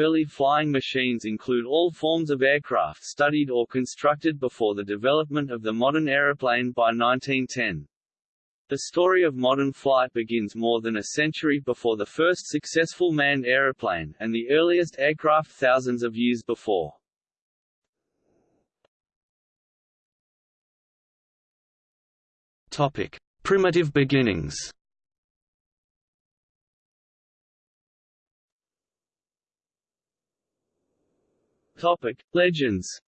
Early flying machines include all forms of aircraft studied or constructed before the development of the modern aeroplane by 1910. The story of modern flight begins more than a century before the first successful manned aeroplane, and the earliest aircraft thousands of years before. Topic: Primitive beginnings. Topic: Legends.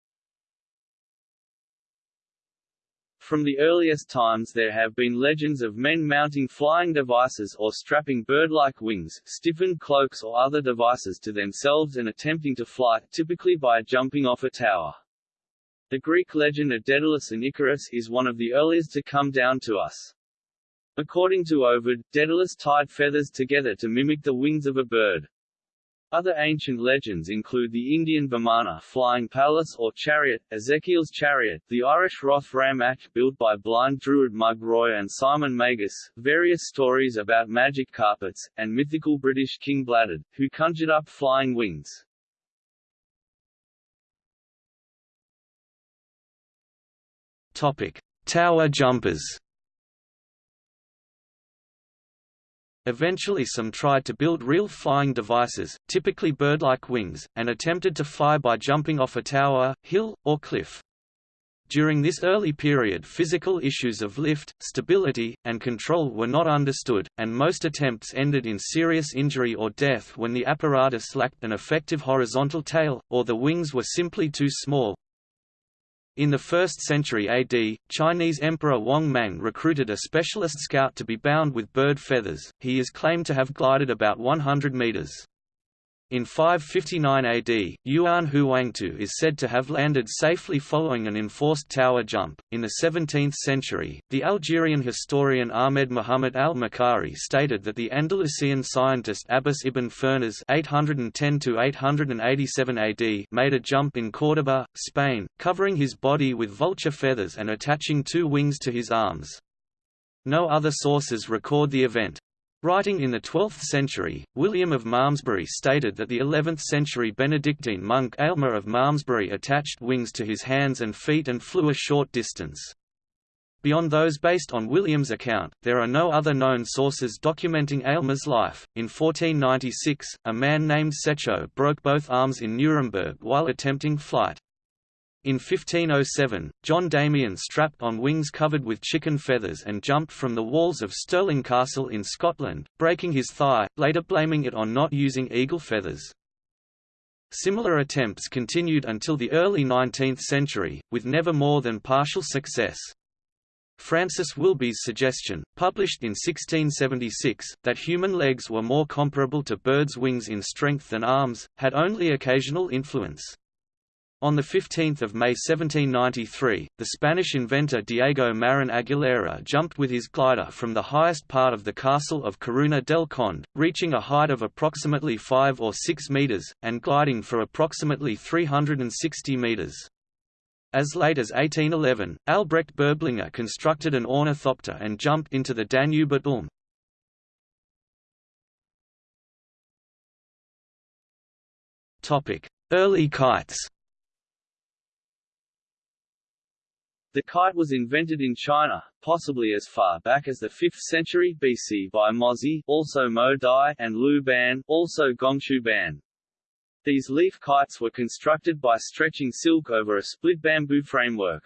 From the earliest times there have been legends of men mounting flying devices or strapping bird-like wings, stiffened cloaks or other devices to themselves and attempting to fly, typically by jumping off a tower. The Greek legend of Daedalus and Icarus is one of the earliest to come down to us. According to Ovid, Daedalus tied feathers together to mimic the wings of a bird. Other ancient legends include the Indian Vimana flying palace or chariot, Ezekiel's chariot, the Irish Roth Ramach built by blind druid Mug Ruith and Simon Magus, various stories about magic carpets, and mythical British King Bladud, who conjured up flying wings. Topic: Tower jumpers. Eventually some tried to build real flying devices, typically bird-like wings, and attempted to fly by jumping off a tower, hill, or cliff. During this early period physical issues of lift, stability, and control were not understood, and most attempts ended in serious injury or death when the apparatus lacked an effective horizontal tail, or the wings were simply too small. In the 1st century AD, Chinese Emperor Wang Mang recruited a specialist scout to be bound with bird feathers. He is claimed to have glided about 100 meters. In 559 AD, Yuan Huangtou is said to have landed safely following an enforced tower jump. In the 17th century, the Algerian historian Ahmed Muhammad al-Maqqari stated that the Andalusian scientist Abbas ibn Firnas (810–887 AD) made a jump in Córdoba, Spain, covering his body with vulture feathers and attaching two wings to his arms. No other sources record the event. Writing in the 12th century, William of Malmesbury stated that the 11th century Benedictine monk Eilmer of Malmesbury attached wings to his hands and feet and flew a short distance. Beyond those based on William's account, there are no other known sources documenting Eilmer's life. In 1496, a man named Secho broke both arms in Nuremberg while attempting flight. In 1507, John Damien strapped on wings covered with chicken feathers and jumped from the walls of Stirling Castle in Scotland, breaking his thigh, later blaming it on not using eagle feathers. Similar attempts continued until the early 19th century, with never more than partial success. Francis Willughby's suggestion, published in 1676, that human legs were more comparable to birds' wings in strength than arms, had only occasional influence. On 15 May 1793, the Spanish inventor Diego Marin Aguilera jumped with his glider from the highest part of the castle of Coruna del Conde, reaching a height of approximately 5 or 6 meters, and gliding for approximately 360 meters. As late as 1811, Albrecht Berblinger constructed an ornithopter and jumped into the Danube at Ulm. Early kites The kite was invented in China, possibly as far back as the 5th century BC by Mozi also Mo Di and Lu Ban also Gongshu Ban. These leaf kites were constructed by stretching silk over a split bamboo framework.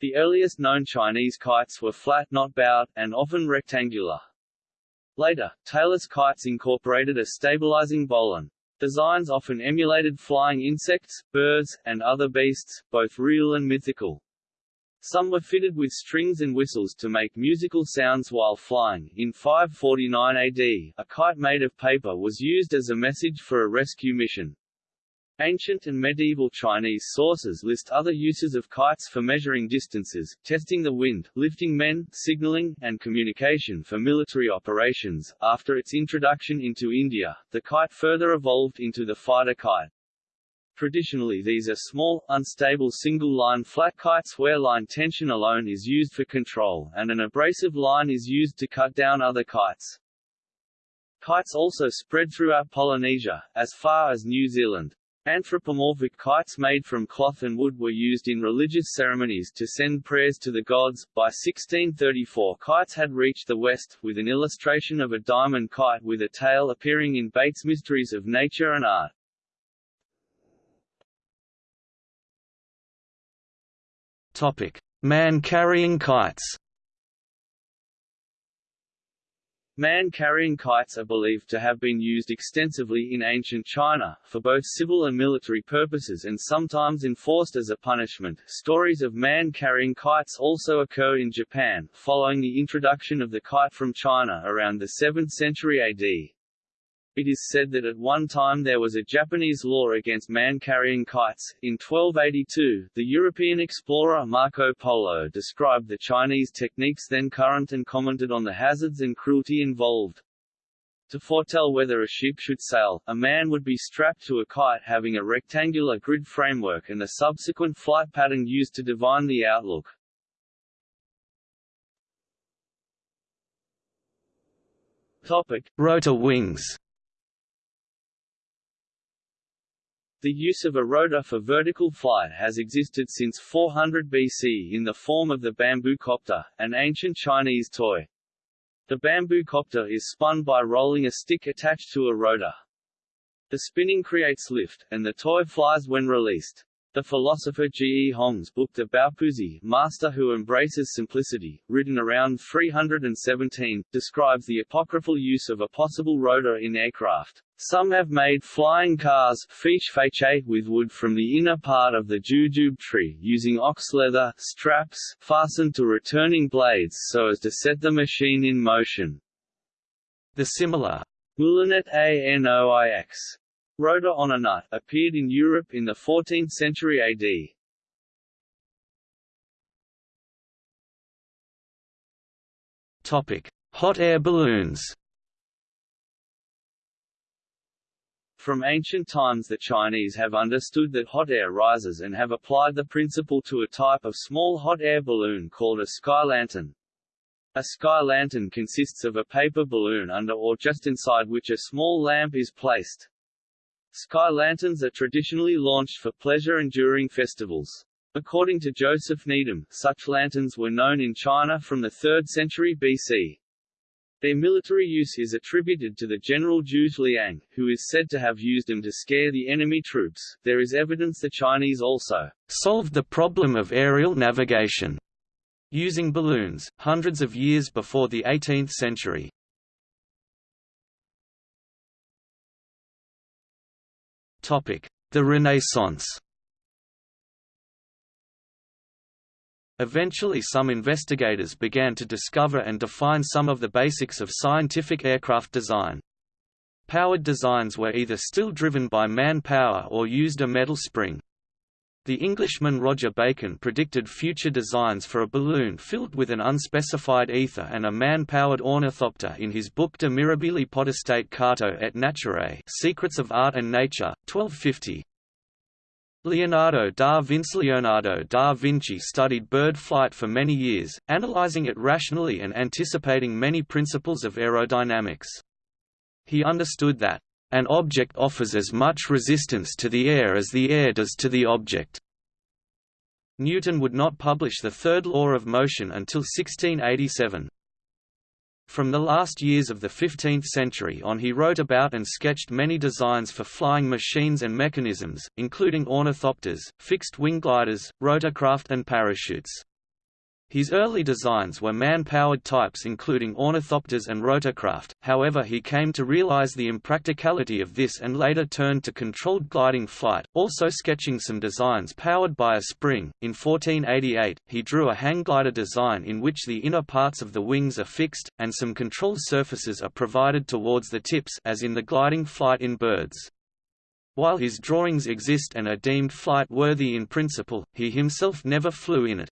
The earliest known Chinese kites were flat not bowed, and often rectangular. Later, tailless kites incorporated a stabilizing bowline. Designs often emulated flying insects, birds, and other beasts, both real and mythical. Some were fitted with strings and whistles to make musical sounds while flying. In 549 AD, a kite made of paper was used as a message for a rescue mission. Ancient and medieval Chinese sources list other uses of kites for measuring distances, testing the wind, lifting men, signaling, and communication for military operations. After its introduction into India, the kite further evolved into the fighter kite. Traditionally these are small, unstable single-line flat kites where line tension alone is used for control, and an abrasive line is used to cut down other kites. Kites also spread throughout Polynesia, as far as New Zealand. Anthropomorphic kites made from cloth and wood were used in religious ceremonies to send prayers to the gods. By 1634 kites had reached the West, with an illustration of a diamond kite with a tail appearing in Bates' Mysteries of Nature and Art. Man carrying kites. Man-carrying kites are believed to have been used extensively in ancient China, for both civil and military purposes and sometimes enforced as a punishment. Stories of man-carrying kites also occur in Japan, following the introduction of the kite from China around the 7th century AD. It is said that at one time there was a Japanese law against man-carrying kites. In 1282, the European explorer Marco Polo described the Chinese techniques then current and commented on the hazards and cruelty involved. To foretell whether a ship should sail, a man would be strapped to a kite having a rectangular grid framework and the subsequent flight pattern used to divine the outlook. Topic: Rotor wings. The use of a rotor for vertical flight has existed since 400 BC in the form of the bamboo copter, an ancient Chinese toy. The bamboo copter is spun by rolling a stick attached to a rotor. The spinning creates lift, and the toy flies when released. The philosopher G. E. Hong's book De Baopuzi Master Who Embraces Simplicity, written around 317, describes the apocryphal use of a possible rotor in aircraft. Some have made flying cars with wood from the inner part of the jujube tree using ox leather straps fastened to returning blades so as to set the machine in motion. The similar Moulinet à noix Rotor on a nut, appeared in Europe in the 14th century AD. Topic: Hot air balloons. From ancient times the Chinese have understood that hot air rises and have applied the principle to a type of small hot air balloon called a sky lantern. A sky lantern consists of a paper balloon under or just inside which a small lamp is placed. Sky lanterns are traditionally launched for pleasure and during festivals. According to Joseph Needham, such lanterns were known in China from the 3rd century BC. Their military use is attributed to the general Zhuge Liang, who is said to have used them to scare the enemy troops. There is evidence the Chinese also solved the problem of aerial navigation using balloons, hundreds of years before the 18th century. The Renaissance Eventually some investigators began to discover and define some of the basics of scientific aircraft design. Powered designs were either still driven by man-power or used a metal spring. The Englishman Roger Bacon predicted future designs for a balloon filled with an unspecified ether and a man-powered ornithopter in his book De Mirabili Potestate Carto et Naturae Secrets of Art and Nature, 1250. Leonardo da Vinci Leonardo da Vinci studied bird flight for many years, analyzing it rationally and anticipating many principles of aerodynamics. He understood that an object offers as much resistance to the air as the air does to the object. Newton would not publish the third law of motion until 1687. From the last years of the 15th century on he wrote about and sketched many designs for flying machines and mechanisms, including ornithopters, fixed-wing gliders, rotorcraft and parachutes. His early designs were man-powered types including ornithopters and rotorcraft, however he came to realize the impracticality of this and later turned to controlled gliding flight, also sketching some designs powered by a spring. In 1488, he drew a hang glider design in which the inner parts of the wings are fixed, and some control surfaces are provided towards the tips as in the gliding flight in birds. While his drawings exist and are deemed flight-worthy in principle, he himself never flew in it.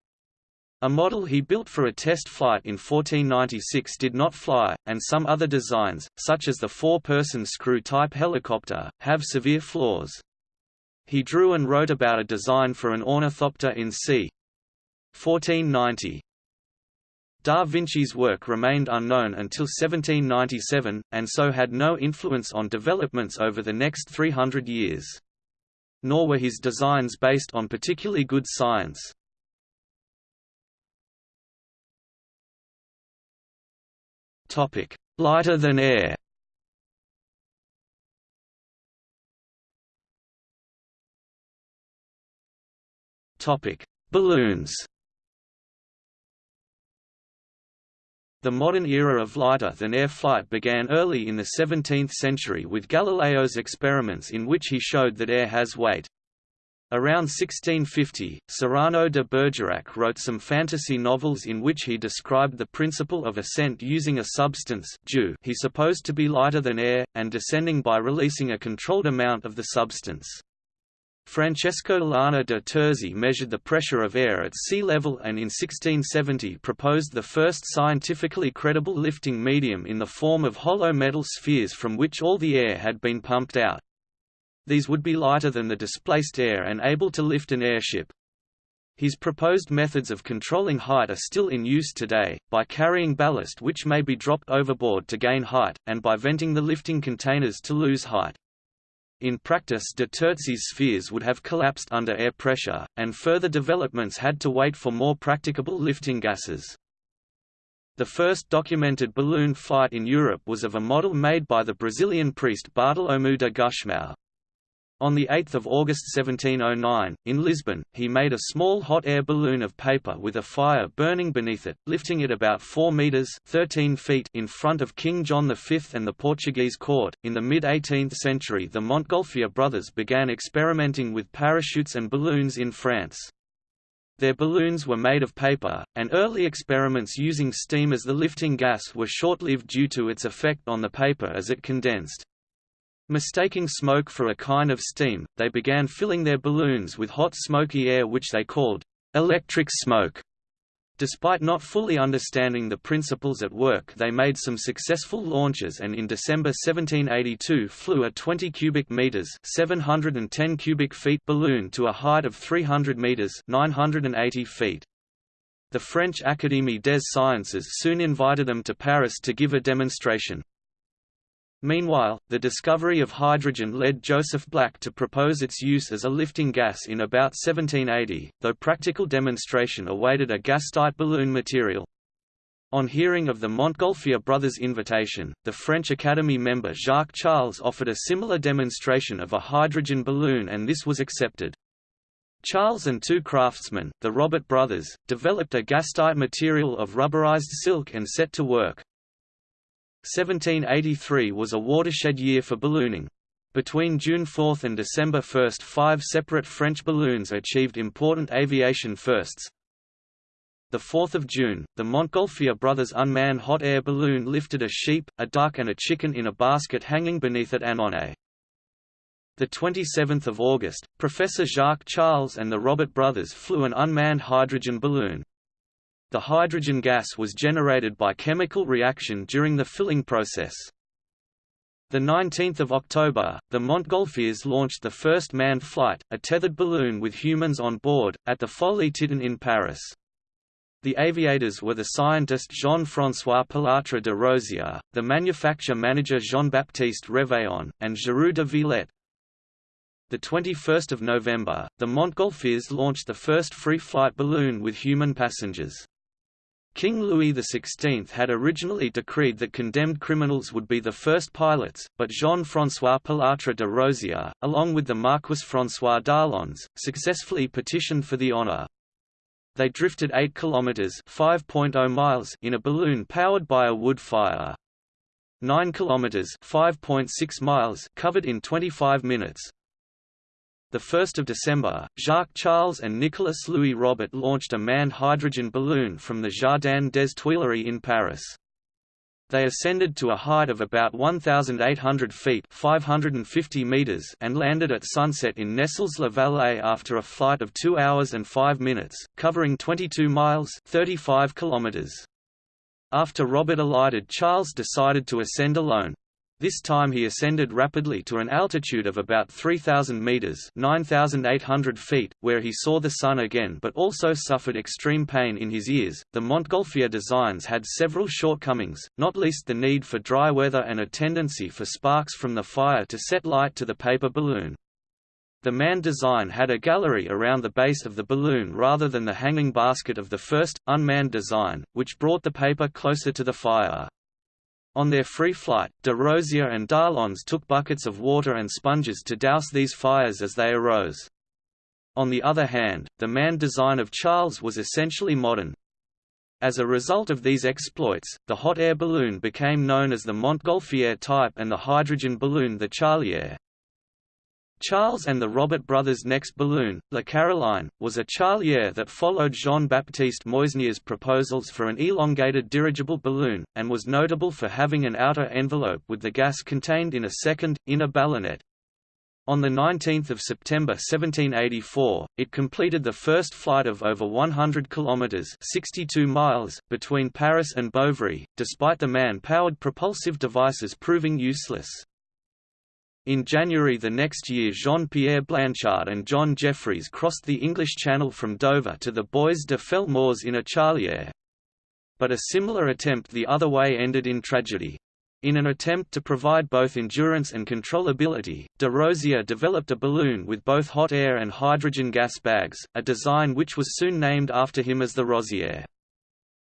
A model he built for a test flight in 1496 did not fly, and some other designs, such as the four-person screw-type helicopter, have severe flaws. He drew and wrote about a design for an ornithopter in c. 1490. Da Vinci's work remained unknown until 1797, and so had no influence on developments over the next 300 years. Nor were his designs based on particularly good science. Lighter than air. Topic: Balloons. The modern era of lighter-than-air flight began early in the 17th century with Galileo's experiments in which he showed that air has weight. Around 1650, Cyrano de Bergerac wrote some fantasy novels in which he described the principle of ascent using a substance dew he supposed to be lighter than air, and descending by releasing a controlled amount of the substance. Francesco Lana de Terzi measured the pressure of air at sea level and in 1670 proposed the first scientifically credible lifting medium in the form of hollow metal spheres from which all the air had been pumped out. These would be lighter than the displaced air and able to lift an airship. His proposed methods of controlling height are still in use today, by carrying ballast which may be dropped overboard to gain height, and by venting the lifting containers to lose height. In practice de Terzi's spheres would have collapsed under air pressure, and further developments had to wait for more practicable lifting gases. The first documented balloon flight in Europe was of a model made by the Brazilian priest Bartolomeu de Gusmão. On 8 August 1709, in Lisbon, he made a small hot air balloon of paper with a fire burning beneath it, lifting it about 4 metres 13 feet in front of King John V and the Portuguese court. In the mid-18th century the Montgolfier brothers began experimenting with parachutes and balloons in France. Their balloons were made of paper, and early experiments using steam as the lifting gas were short-lived due to its effect on the paper as it condensed. Mistaking smoke for a kind of steam, they began filling their balloons with hot smoky air which they called electric smoke. Despite not fully understanding the principles at work they made some successful launches and in December 1782 flew a 20 cubic meters 710 cubic feet balloon to a height of 300 meters 980 feet. The French Académie des Sciences soon invited them to Paris to give a demonstration. Meanwhile, the discovery of hydrogen led Joseph Black to propose its use as a lifting gas in about 1780, though practical demonstration awaited a gas-tight balloon material. On hearing of the Montgolfier brothers' invitation, the French Academy member Jacques Charles offered a similar demonstration of a hydrogen balloon and this was accepted. Charles and two craftsmen, the Robert brothers, developed a gas-tight material of rubberized silk and set to work. 1783 was a watershed year for ballooning. Between June 4 and December 1 five separate French balloons achieved important aviation firsts. 4 June, the Montgolfier brothers' unmanned hot air balloon lifted a sheep, a duck and a chicken in a basket hanging beneath it at Annonay. The 27th of August, Professor Jacques Charles and the Robert brothers flew an unmanned hydrogen balloon. The hydrogen gas was generated by chemical reaction during the filling process. The 19th of October, the Montgolfiers launched the first manned flight, a tethered balloon with humans on board, at the Folie Titon in Paris. The aviators were the scientist Jean-François Pilatre de Rozier, the manufacture manager Jean-Baptiste Réveillon, and Giroud de Villette. The 21st of November, the Montgolfiers launched the first free-flight balloon with human passengers. King Louis XVI had originally decreed that condemned criminals would be the first pilots, but Jean-François Pilatre de Rozier, along with the Marquis François d'Arlandes, successfully petitioned for the honour. They drifted 8 kilometers (5.0 miles) in a balloon powered by a wood fire. 9 kilometers (5.6 miles) covered in 25 minutes. 1 December, Jacques Charles and Nicolas Louis Robert launched a manned hydrogen balloon from the Jardin des Tuileries in Paris. They ascended to a height of about 1,800 feet 550 meters and landed at sunset in Nesles-la-Vallée after a flight of 2 hours and 5 minutes, covering 22 miles 35 kilometers. After Robert alighted Charles decided to ascend alone. This time he ascended rapidly to an altitude of about 3,000 meters (9,800 feet), where he saw the sun again but also suffered extreme pain in his ears. The Montgolfier designs had several shortcomings, not least the need for dry weather and a tendency for sparks from the fire to set light to the paper balloon. The manned design had a gallery around the base of the balloon rather than the hanging basket of the first, unmanned design, which brought the paper closer to the fire. On their free flight, de Rozier and d'Arlandes took buckets of water and sponges to douse these fires as they arose. On the other hand, the manned design of Charles was essentially modern. As a result of these exploits, the hot air balloon became known as the Montgolfier type and the hydrogen balloon the Charlier. Charles and the Robert brothers' next balloon, La Caroline, was a Charlier that followed Jean-Baptiste Meusnier's proposals for an elongated dirigible balloon, and was notable for having an outer envelope with the gas contained in a second, inner ballonet. On 19 September 1784, it completed the first flight of over 100 kilometers (62 miles) between Paris and Beuvry, despite the man-powered propulsive devices proving useless. In January the next year Jean-Pierre Blanchard and John Jeffries crossed the English Channel from Dover to the Bois de Felmores in a charlier. But a similar attempt the other way ended in tragedy. In an attempt to provide both endurance and controllability, de Rozier developed a balloon with both hot air and hydrogen gas bags, a design which was soon named after him as the Rosier.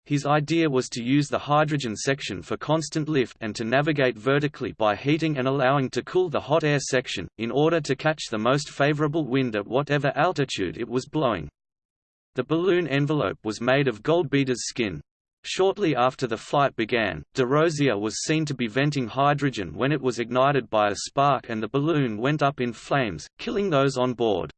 His idea was to use the hydrogen section for constant lift and to navigate vertically by heating and allowing to cool the hot air section, in order to catch the most favorable wind at whatever altitude it was blowing. The balloon envelope was made of goldbeater's skin. Shortly after the flight began, de Rozier was seen to be venting hydrogen when it was ignited by a spark and the balloon went up in flames, killing those on board.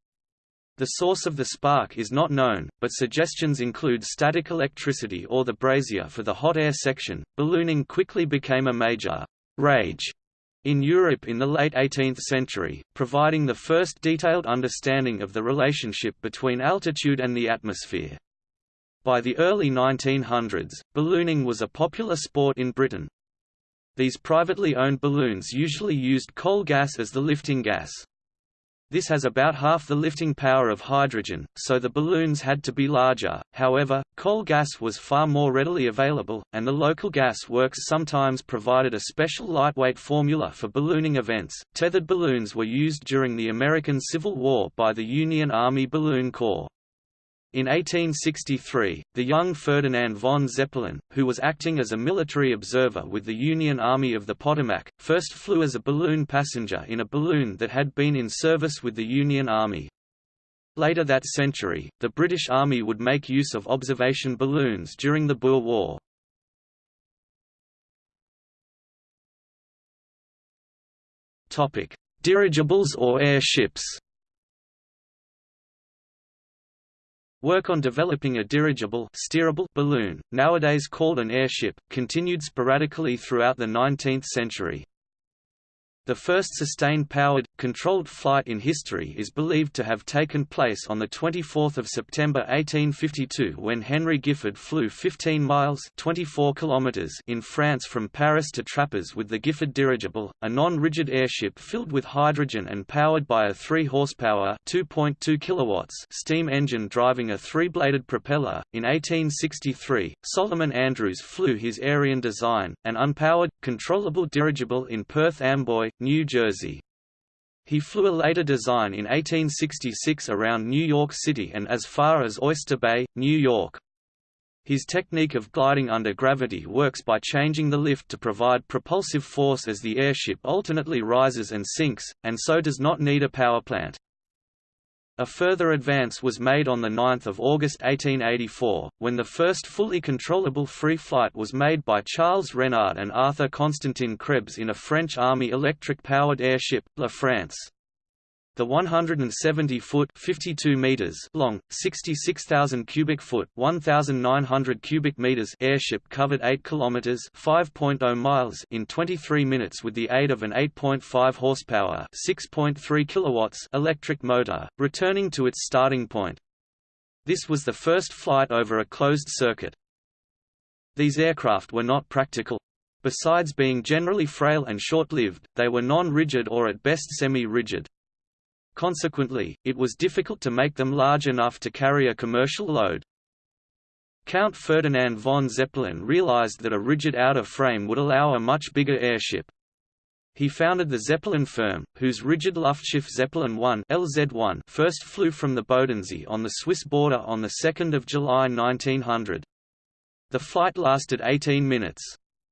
The source of the spark is not known, but suggestions include static electricity or the brazier for the hot air section. Ballooning quickly became a major rage in Europe in the late 18th century, providing the first detailed understanding of the relationship between altitude and the atmosphere. By the early 1900s, ballooning was a popular sport in Britain. These privately owned balloons usually used coal gas as the lifting gas. This has about half the lifting power of hydrogen, so the balloons had to be larger. However, coal gas was far more readily available, and the local gas works sometimes provided a special lightweight formula for ballooning events. Tethered balloons were used during the American Civil War by the Union Army Balloon Corps. In 1863, the young Ferdinand von Zeppelin, who was acting as a military observer with the Union Army of the Potomac, first flew as a balloon passenger in a balloon that had been in service with the Union Army. Later that century, the British Army would make use of observation balloons during the Boer War. Dirigibles or airships Work on developing a dirigible steerable balloon, nowadays called an airship, continued sporadically throughout the 19th century. The first sustained-powered, controlled flight in history is believed to have taken place on 24 September 1852 when Henry Gifford flew 15 miles 24 kilometers in France from Paris to Trappes with the Gifford dirigible, a non-rigid airship filled with hydrogen and powered by a 3 horsepower 2.2 kilowatts steam engine driving a three-bladed propeller. In 1863, Solomon Andrews flew his Aereon design, an unpowered, controllable dirigible in Perth Amboy, New Jersey. He flew a later design in 1866 around New York City and as far as Oyster Bay, New York. His technique of gliding under gravity works by changing the lift to provide propulsive force as the airship alternately rises and sinks, and so does not need a powerplant. A further advance was made on 9 August 1884, when the first fully controllable free flight was made by Charles Renard and Arthur Constantin Krebs in a French Army electric-powered airship, La France. The 170-foot (52 meters) long, 66,000 cubic foot (1,900 cubic meters) airship covered 8 kilometers (5.0 miles) in 23 minutes with the aid of an 8.5 horsepower (6.3 kilowatts) electric motor, returning to its starting point. This was the first flight over a closed circuit. These aircraft were not practical, Besides being generally frail and short-lived, they were non-rigid or at best semi-rigid. Consequently, it was difficult to make them large enough to carry a commercial load. Count Ferdinand von Zeppelin realized that a rigid outer frame would allow a much bigger airship. He founded the Zeppelin firm, whose rigid Luftschiff Zeppelin 1 LZ1 first flew from the Bodensee on the Swiss border on 2 July 1900. The flight lasted 18 minutes.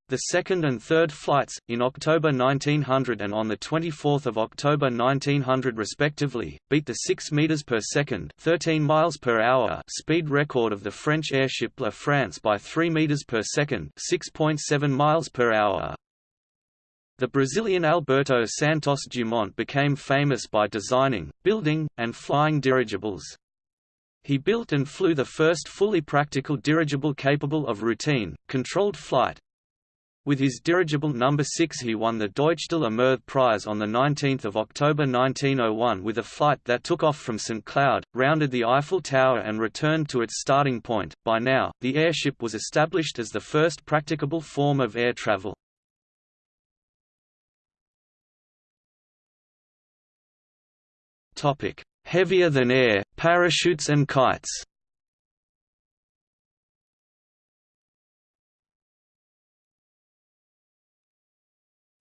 The second and third flights, in October 1900 and on 24 October 1900 respectively, beat the 6 meters per second 13 miles per hour speed record of the French airship La France by 3 meters per second 6.7 miles per hour. The Brazilian Alberto Santos Dumont became famous by designing, building, and flying dirigibles. He built and flew the first fully practical dirigible capable of routine, controlled flight, with his dirigible No. 6 he won the Deutsch de la Meurthe Prize on 19 October 1901 with a flight that took off from St. Cloud, rounded the Eiffel Tower and returned to its starting point. By now, the airship was established as the first practicable form of air travel. Heavier than air, parachutes and kites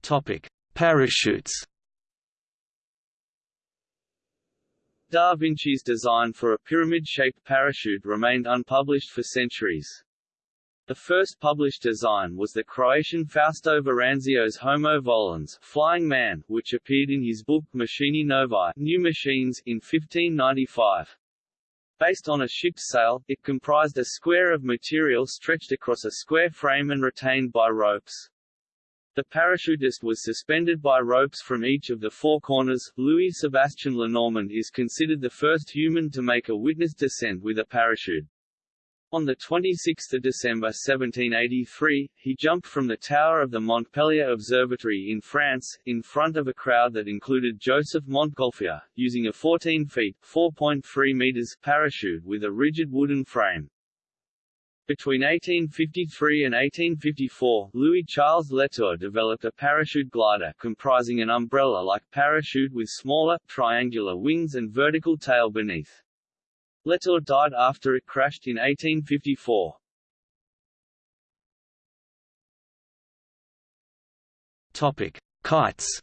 Topic: Parachutes. Da Vinci's design for a pyramid-shaped parachute remained unpublished for centuries. The first published design was the Croatian Fausto Veranzio's Homo Volans Flying Man, which appeared in his book Machinae Novae New Machines in 1595. Based on a ship's sail, it comprised a square of material stretched across a square frame and retained by ropes. The parachutist was suspended by ropes from each of the four corners. Louis Sebastian Lenormand is considered the first human to make a witness descent with a parachute. On 26 December 1783, he jumped from the tower of the Montpellier Observatory in France, in front of a crowd that included Joseph Montgolfier, using a 14 feet (4.3 meters) parachute with a rigid wooden frame. Between 1853 and 1854, Louis-Charles Letur developed a parachute glider comprising an umbrella-like parachute with smaller, triangular wings and vertical tail beneath. Letur died after it crashed in 1854. Topic: Kites.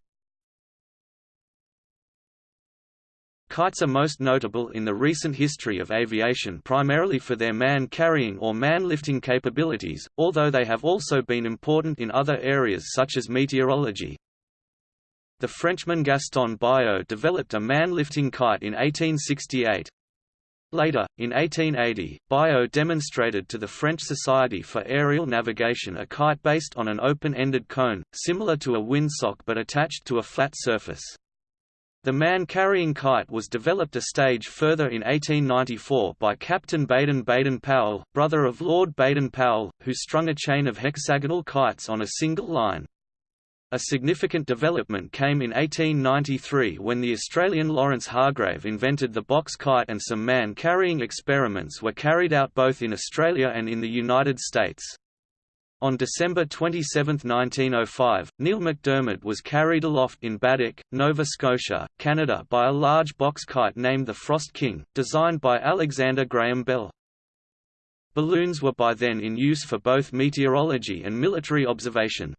Kites are most notable in the recent history of aviation primarily for their man-carrying or man-lifting capabilities, although they have also been important in other areas such as meteorology. The Frenchman Gaston Biot developed a man-lifting kite in 1868. Later, in 1880, Biot demonstrated to the French Society for Aerial Navigation a kite based on an open-ended cone, similar to a windsock but attached to a flat surface. The man-carrying kite was developed a stage further in 1894 by Captain Baden Baden-Powell, brother of Lord Baden-Powell, who strung a chain of hexagonal kites on a single line. A significant development came in 1893 when the Australian Lawrence Hargrave invented the box kite and some man-carrying experiments were carried out both in Australia and in the United States. On December 27, 1905, Neil McDermott was carried aloft in Baddeck, Nova Scotia, Canada by a large box kite named the Frost King, designed by Alexander Graham Bell. Balloons were by then in use for both meteorology and military observation.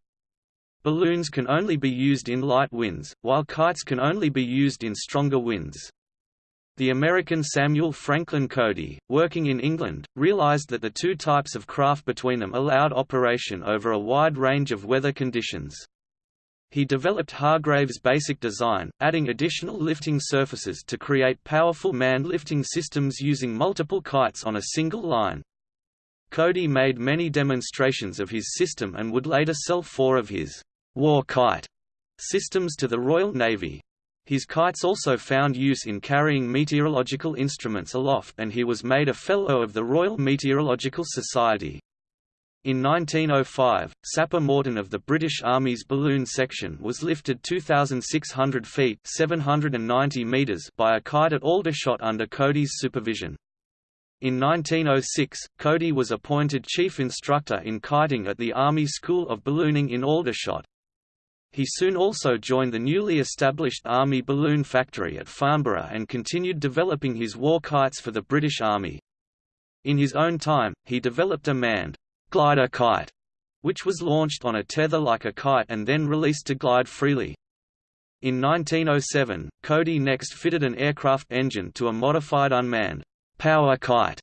Balloons can only be used in light winds, while kites can only be used in stronger winds. The American Samuel Franklin Cody, working in England, realized that the two types of craft between them allowed operation over a wide range of weather conditions. He developed Hargrave's basic design, adding additional lifting surfaces to create powerful manned lifting systems using multiple kites on a single line. Cody made many demonstrations of his system and would later sell four of his war kite systems to the Royal Navy. His kites also found use in carrying meteorological instruments aloft and he was made a Fellow of the Royal Meteorological Society. In 1905, Sapper Morton of the British Army's balloon section was lifted 2,600 feet 790 meters by a kite at Aldershot under Cody's supervision. In 1906, Cody was appointed chief instructor in kiting at the Army School of Ballooning in Aldershot. He soon also joined the newly established Army Balloon Factory at Farnborough and continued developing his war kites for the British Army. In his own time, he developed a manned glider kite, which was launched on a tether like a kite and then released to glide freely. In 1907, Cody next fitted an aircraft engine to a modified unmanned power kite,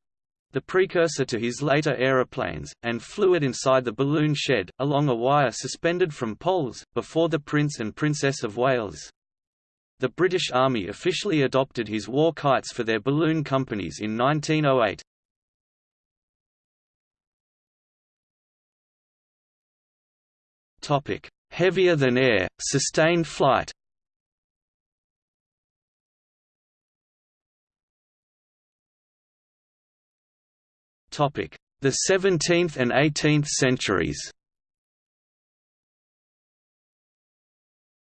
the precursor to his later aeroplanes, and flew it inside the balloon shed, along a wire suspended from poles, before the Prince and Princess of Wales. The British Army officially adopted his war kites for their balloon companies in 1908. Heavier than air, sustained flight The 17th and 18th centuries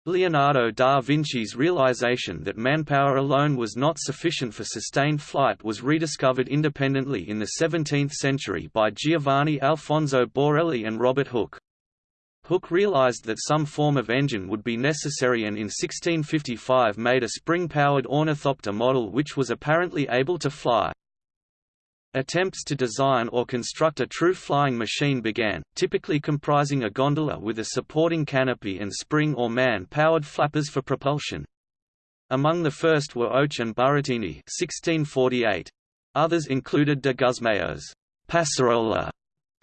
Leonardo da Vinci's realization that manpower alone was not sufficient for sustained flight was rediscovered independently in the 17th century by Giovanni Alfonso Borelli and Robert Hooke. Hooke realized that some form of engine would be necessary and in 1655 made a spring-powered ornithopter model which was apparently able to fly. Attempts to design or construct a true flying machine began, typically comprising a gondola with a supporting canopy and spring or man-powered flappers for propulsion. Among the first were Hautsch and Burattini 1648. Others included de Gusmao's Passarola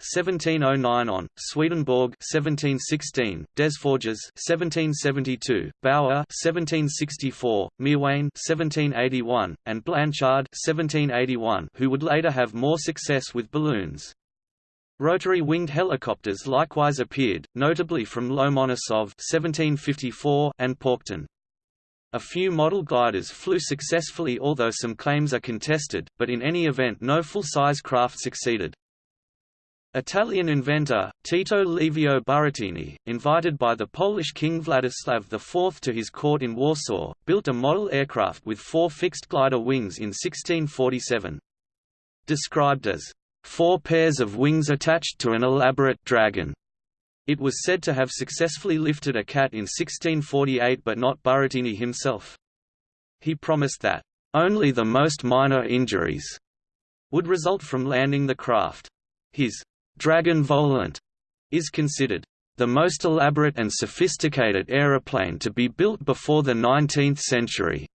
1709 on, Swedenborg 1716, Desforges 1772, Bauer 1764, Mirwais 1781, and Blanchard 1781, who would later have more success with balloons. Rotary winged helicopters likewise appeared, notably from Lomonosov 1754 and Paucton. A few model gliders flew successfully although some claims are contested, but in any event no full-size craft succeeded. Italian inventor, Tito Livio Burattini, invited by the Polish King Vladislav IV to his court in Warsaw, built a model aircraft with four fixed glider wings in 1647. Described as, four pairs of wings attached to an elaborate dragon. It was said to have successfully lifted a cat in 1648 but not Burattini himself. He promised that, "...only the most minor injuries," would result from landing the craft. His Dragon Volant is considered the most elaborate and sophisticated aeroplane to be built before the 19th century.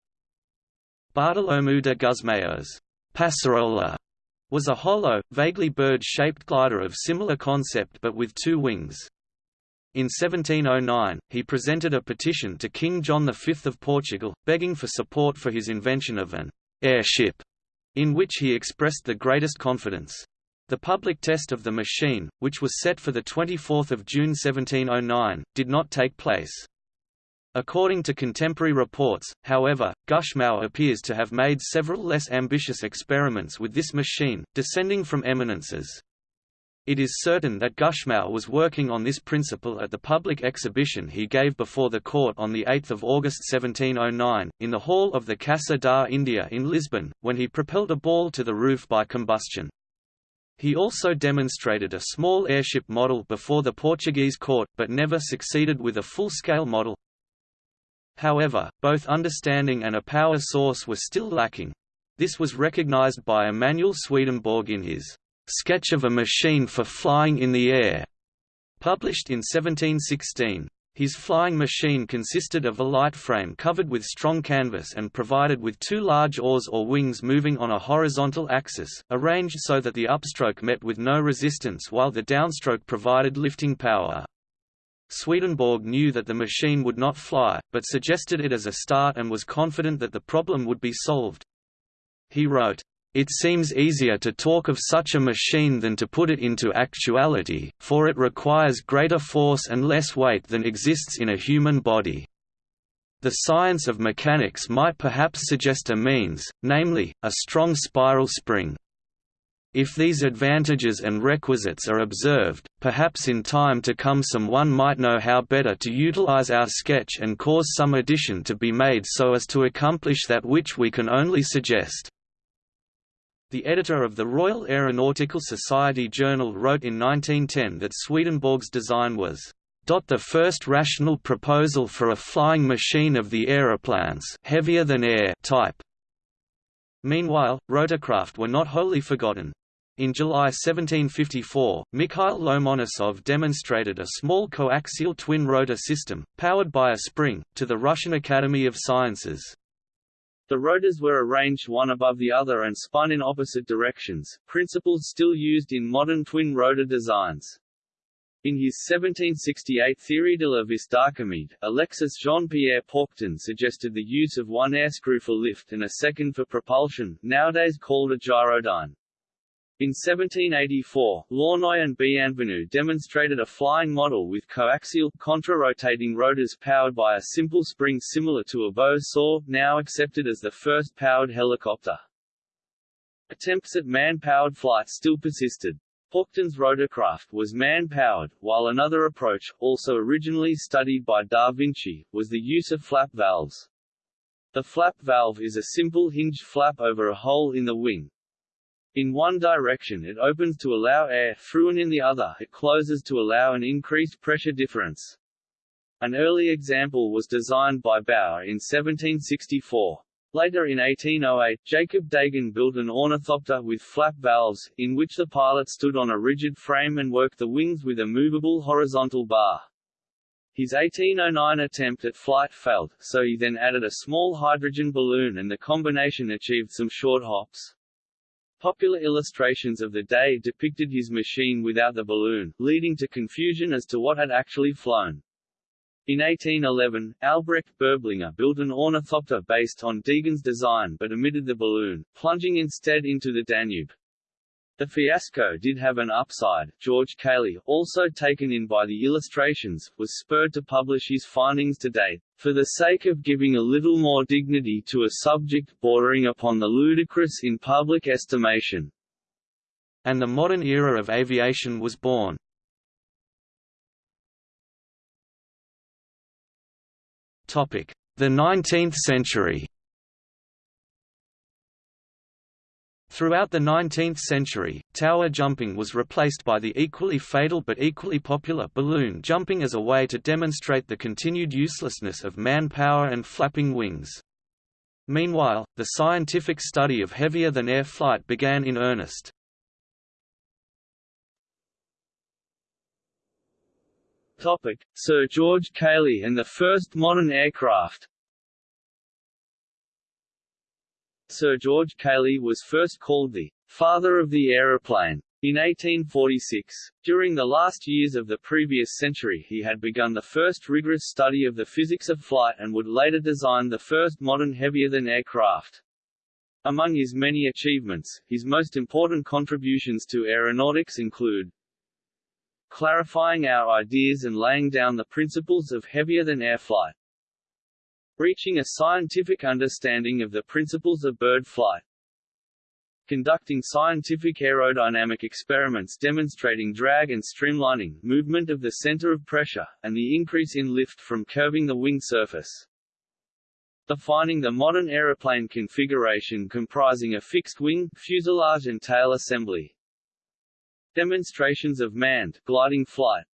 Bartolomeu de Gusmao's Passarola was a hollow, vaguely bird-shaped glider of similar concept but with two wings. In 1709, he presented a petition to King John V of Portugal, begging for support for his invention of an airship, in which he expressed the greatest confidence. The public test of the machine, which was set for 24 June 1709, did not take place. According to contemporary reports, however, Gusmao appears to have made several less ambitious experiments with this machine, descending from eminences. It is certain that Gusmao was working on this principle at the public exhibition he gave before the court on 8 August 1709, in the hall of the Casa da India in Lisbon, when he propelled a ball to the roof by combustion. He also demonstrated a small airship model before the Portuguese court, but never succeeded with a full-scale model. However, both understanding and a power source were still lacking. This was recognized by Emanuel Swedenborg in his Sketch of a Machine for Flying in the Air, published in 1716. His flying machine consisted of a light frame covered with strong canvas and provided with two large oars or wings moving on a horizontal axis, arranged so that the upstroke met with no resistance while the downstroke provided lifting power. Swedenborg knew that the machine would not fly, but suggested it as a start and was confident that the problem would be solved. He wrote, it seems easier to talk of such a machine than to put it into actuality, for it requires greater force and less weight than exists in a human body. The science of mechanics might perhaps suggest a means, namely, a strong spiral spring. If these advantages and requisites are observed, perhaps in time to come someone might know how better to utilize our sketch and cause some addition to be made so as to accomplish that which we can only suggest. The editor of the Royal Aeronautical Society Journal wrote in 1910 that Swedenborg's design was the first rational proposal for a flying machine of the aeroplanes heavier than air type. Meanwhile, rotorcraft were not wholly forgotten. In July 1754, Mikhail Lomonosov demonstrated a small coaxial twin-rotor system, powered by a spring, to the Russian Academy of Sciences. The rotors were arranged one above the other and spun in opposite directions, principles still used in modern twin-rotor designs. In his 1768 Theorie de la vis d'Archimede, Alexis Jean-Pierre Paucton suggested the use of one air screw for lift and a second for propulsion, nowadays called a gyrodyne. In 1784, Launoy and Bienvenu demonstrated a flying model with coaxial, contra-rotating rotors powered by a simple spring similar to a bow saw, now accepted as the first powered helicopter. Attempts at man-powered flight still persisted. Paucton's rotorcraft was man-powered, while another approach, also originally studied by Da Vinci, was the use of flap valves. The flap valve is a simple hinged flap over a hole in the wing. In one direction it opens to allow air through and in the other it closes to allow an increased pressure difference. An early example was designed by Bauer in 1764. Later in 1808, Jacob Degen built an ornithopter with flap valves, in which the pilot stood on a rigid frame and worked the wings with a movable horizontal bar. His 1809 attempt at flight failed, so he then added a small hydrogen balloon and the combination achieved some short hops. Popular illustrations of the day depicted his machine without the balloon, leading to confusion as to what had actually flown. In 1811, Albrecht Berblinger built an ornithopter based on Degen's design but omitted the balloon, plunging instead into the Danube. The fiasco did have an upside. George Cayley, also taken in by the illustrations, was spurred to publish his findings today, for the sake of giving a little more dignity to a subject bordering upon the ludicrous in public estimation. And the modern era of aviation was born. Topic: The 19th century Throughout the 19th century, tower jumping was replaced by the equally fatal but equally popular balloon jumping as a way to demonstrate the continued uselessness of manpower and flapping wings. Meanwhile, the scientific study of heavier-than-air flight began in earnest. Topic: Sir George Cayley and the first modern aircraft. Sir George Cayley was first called the father of the aeroplane. In 1846, during the last years of the previous century he had begun the first rigorous study of the physics of flight and would later design the first modern heavier-than-air craft. Among his many achievements, his most important contributions to aeronautics include clarifying our ideas and laying down the principles of heavier-than-air flight. Reaching a scientific understanding of the principles of bird flight. Conducting scientific aerodynamic experiments demonstrating drag and streamlining movement of the center of pressure, and the increase in lift from curving the wing surface. Defining the modern aeroplane configuration comprising a fixed wing, fuselage and tail assembly. Demonstrations of manned, gliding flight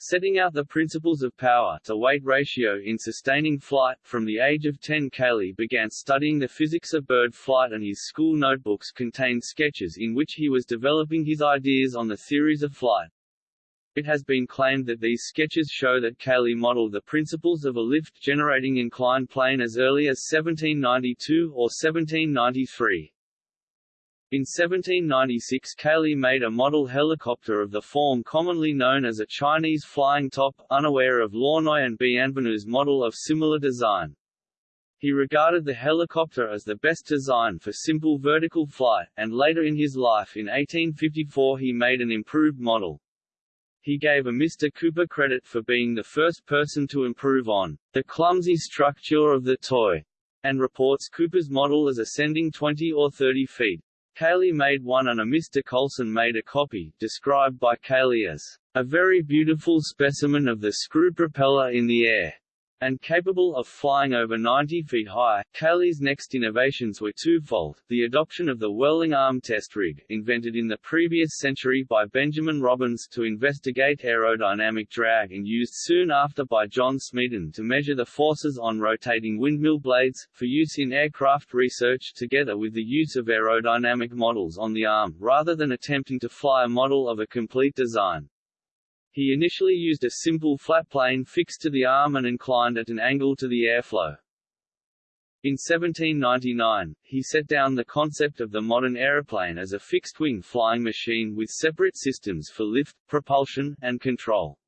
Setting out the principles of power-to-weight ratio in sustaining flight, from the age of 10 Cayley began studying the physics of bird flight and his school notebooks contained sketches in which he was developing his ideas on the theories of flight. It has been claimed that these sketches show that Cayley modeled the principles of a lift-generating inclined plane as early as 1792 or 1793. In 1796 Cayley made a model helicopter of the form commonly known as a Chinese flying top, unaware of Launoy and Bienvenu's model of similar design. He regarded the helicopter as the best design for simple vertical flight, and later in his life in 1854 he made an improved model. He gave a Mr. Cooper credit for being the first person to improve on the clumsy structure of the toy, and reports Cooper's model as ascending 20 or 30 feet. Cayley made one and a Mr. Colson made a copy, described by Cayley as a very beautiful specimen of the screw propeller in the air. And capable of flying over 90 feet high. Cayley's next innovations were twofold, the adoption of the whirling arm test rig, invented in the previous century by Benjamin Robins to investigate aerodynamic drag and used soon after by John Smeaton to measure the forces on rotating windmill blades, for use in aircraft research together with the use of aerodynamic models on the arm, rather than attempting to fly a model of a complete design. He initially used a simple flat plane fixed to the arm and inclined at an angle to the airflow. In 1799, he set down the concept of the modern aeroplane as a fixed-wing flying machine with separate systems for lift, propulsion, and control.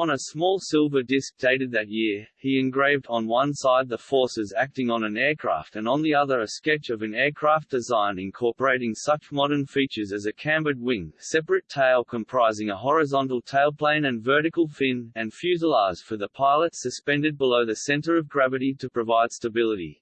On a small silver disc dated that year, he engraved on one side the forces acting on an aircraft and on the other a sketch of an aircraft design incorporating such modern features as a cambered wing, separate tail comprising a horizontal tailplane and vertical fin, and fuselage for the pilot suspended below the center of gravity to provide stability.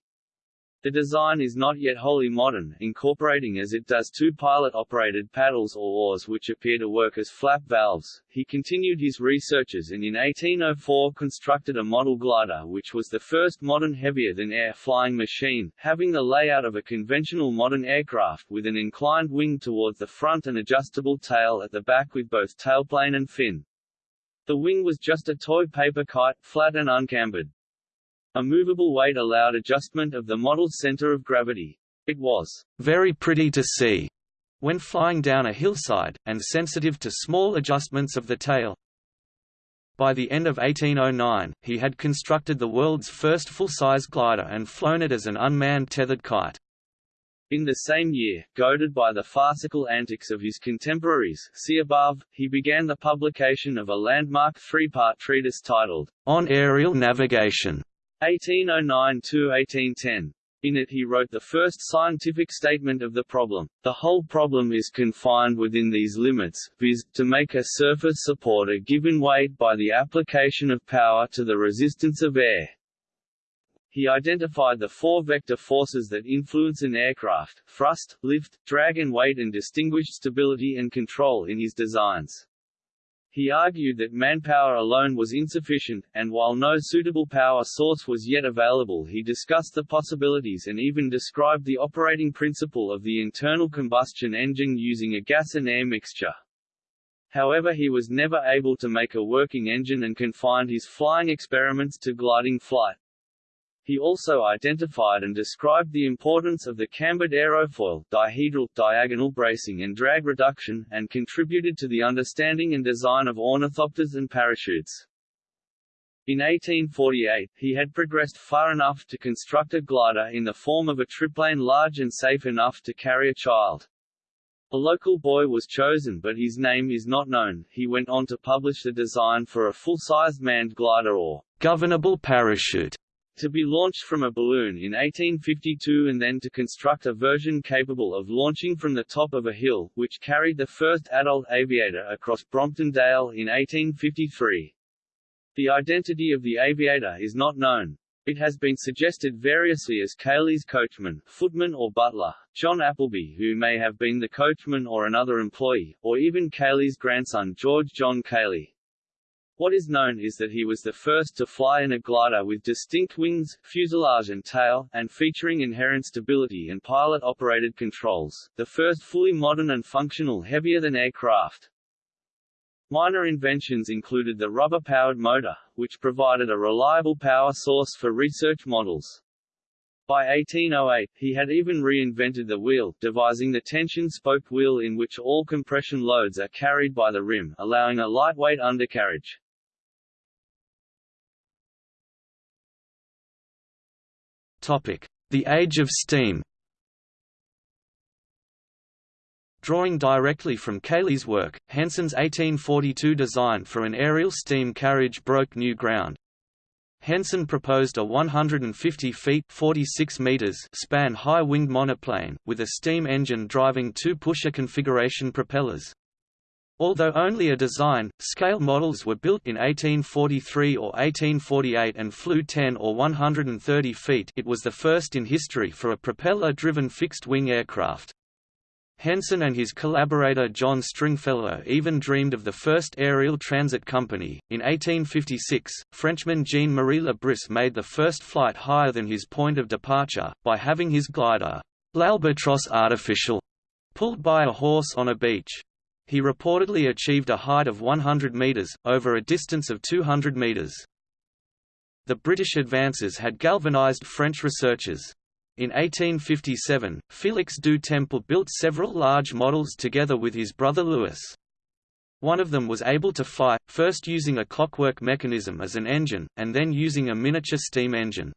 The design is not yet wholly modern, incorporating as it does two pilot-operated paddles or oars which appear to work as flap valves. He continued his researches and in 1804 constructed a model glider which was the first modern heavier-than-air flying machine, having the layout of a conventional modern aircraft with an inclined wing towards the front and adjustable tail at the back with both tailplane and fin. The wing was just a toy paper kite, flat and uncambered. A movable weight allowed adjustment of the model's center of gravity. It was very pretty to see when flying down a hillside, and sensitive to small adjustments of the tail. By the end of 1809, he had constructed the world's first full-size glider and flown it as an unmanned tethered kite. In the same year, goaded by the farcical antics of his contemporaries see above, he began the publication of a landmark three-part treatise titled, On Aerial Navigation, 1809–1810. In it he wrote the first scientific statement of the problem. The whole problem is confined within these limits, viz., to make a surface support a given weight by the application of power to the resistance of air. He identified the four vector forces that influence an aircraft, thrust, lift, drag and weight and distinguished stability and control in his designs. He argued that manpower alone was insufficient, and while no suitable power source was yet available he discussed the possibilities and even described the operating principle of the internal combustion engine using a gas and air mixture. However he was never able to make a working engine and confined his flying experiments to gliding flight. He also identified and described the importance of the cambered aerofoil, dihedral, diagonal bracing and drag reduction, and contributed to the understanding and design of ornithopters and parachutes. In 1848, he had progressed far enough to construct a glider in the form of a triplane large and safe enough to carry a child. A local boy was chosen but his name is not known. He went on to publish the design for a full-sized manned glider or governable parachute to be launched from a balloon in 1852 and then to construct a version capable of launching from the top of a hill, which carried the first adult aviator across Brompton Dale in 1853. The identity of the aviator is not known. It has been suggested variously as Cayley's coachman, footman or butler, John Appleby who may have been the coachman or another employee, or even Cayley's grandson George John Cayley. What is known is that he was the first to fly in a glider with distinct wings, fuselage and tail, and featuring inherent stability and pilot-operated controls, the first fully modern and functional heavier-than-air craft. Minor inventions included the rubber-powered motor, which provided a reliable power source for research models. By 1808, he had even reinvented the wheel, devising the tension spoke wheel in which all compression loads are carried by the rim, allowing a lightweight undercarriage. The Age of Steam Drawing directly from Cayley's work, Henson's 1842 design for an aerial steam carriage broke new ground. Henson proposed a 150 feet 46 meters span high-winged monoplane, with a steam engine driving two pusher configuration propellers. Although only a design, scale models were built in 1843 or 1848 and flew 10 or 130 feet it was the first in history for a propeller-driven fixed-wing aircraft. Henson and his collaborator John Stringfellow even dreamed of the first aerial transit company. In 1856, Frenchman Jean-Marie Le Bris made the first flight higher than his point of departure, by having his glider, l'Albatros artificial, pulled by a horse on a beach. He reportedly achieved a height of 100 metres, over a distance of 200 metres. The British advances had galvanized French researchers. In 1857, Félix du Temple built several large models together with his brother Louis. One of them was able to fly, first using a clockwork mechanism as an engine, and then using a miniature steam engine.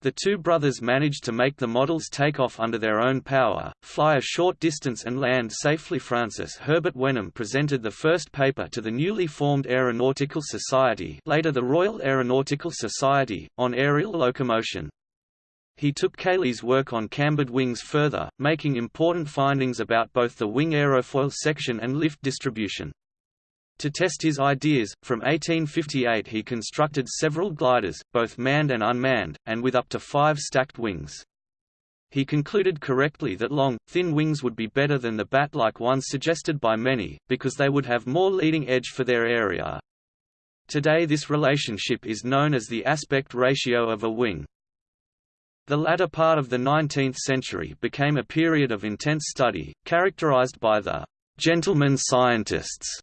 The two brothers managed to make the models take off under their own power, fly a short distance and land safely. Francis Herbert Wenham presented the first paper to the newly formed Aeronautical Society later the Royal Aeronautical Society, on aerial locomotion. He took Cayley's work on cambered wings further, making important findings about both the wing aerofoil section and lift distribution. To test his ideas, from 1858 he constructed several gliders, both manned and unmanned, and with up to five stacked wings. He concluded correctly that long, thin wings would be better than the bat-like ones suggested by many, because they would have more leading edge for their area. Today this relationship is known as the aspect ratio of a wing. The latter part of the 19th century became a period of intense study, characterized by the «gentlemen scientists»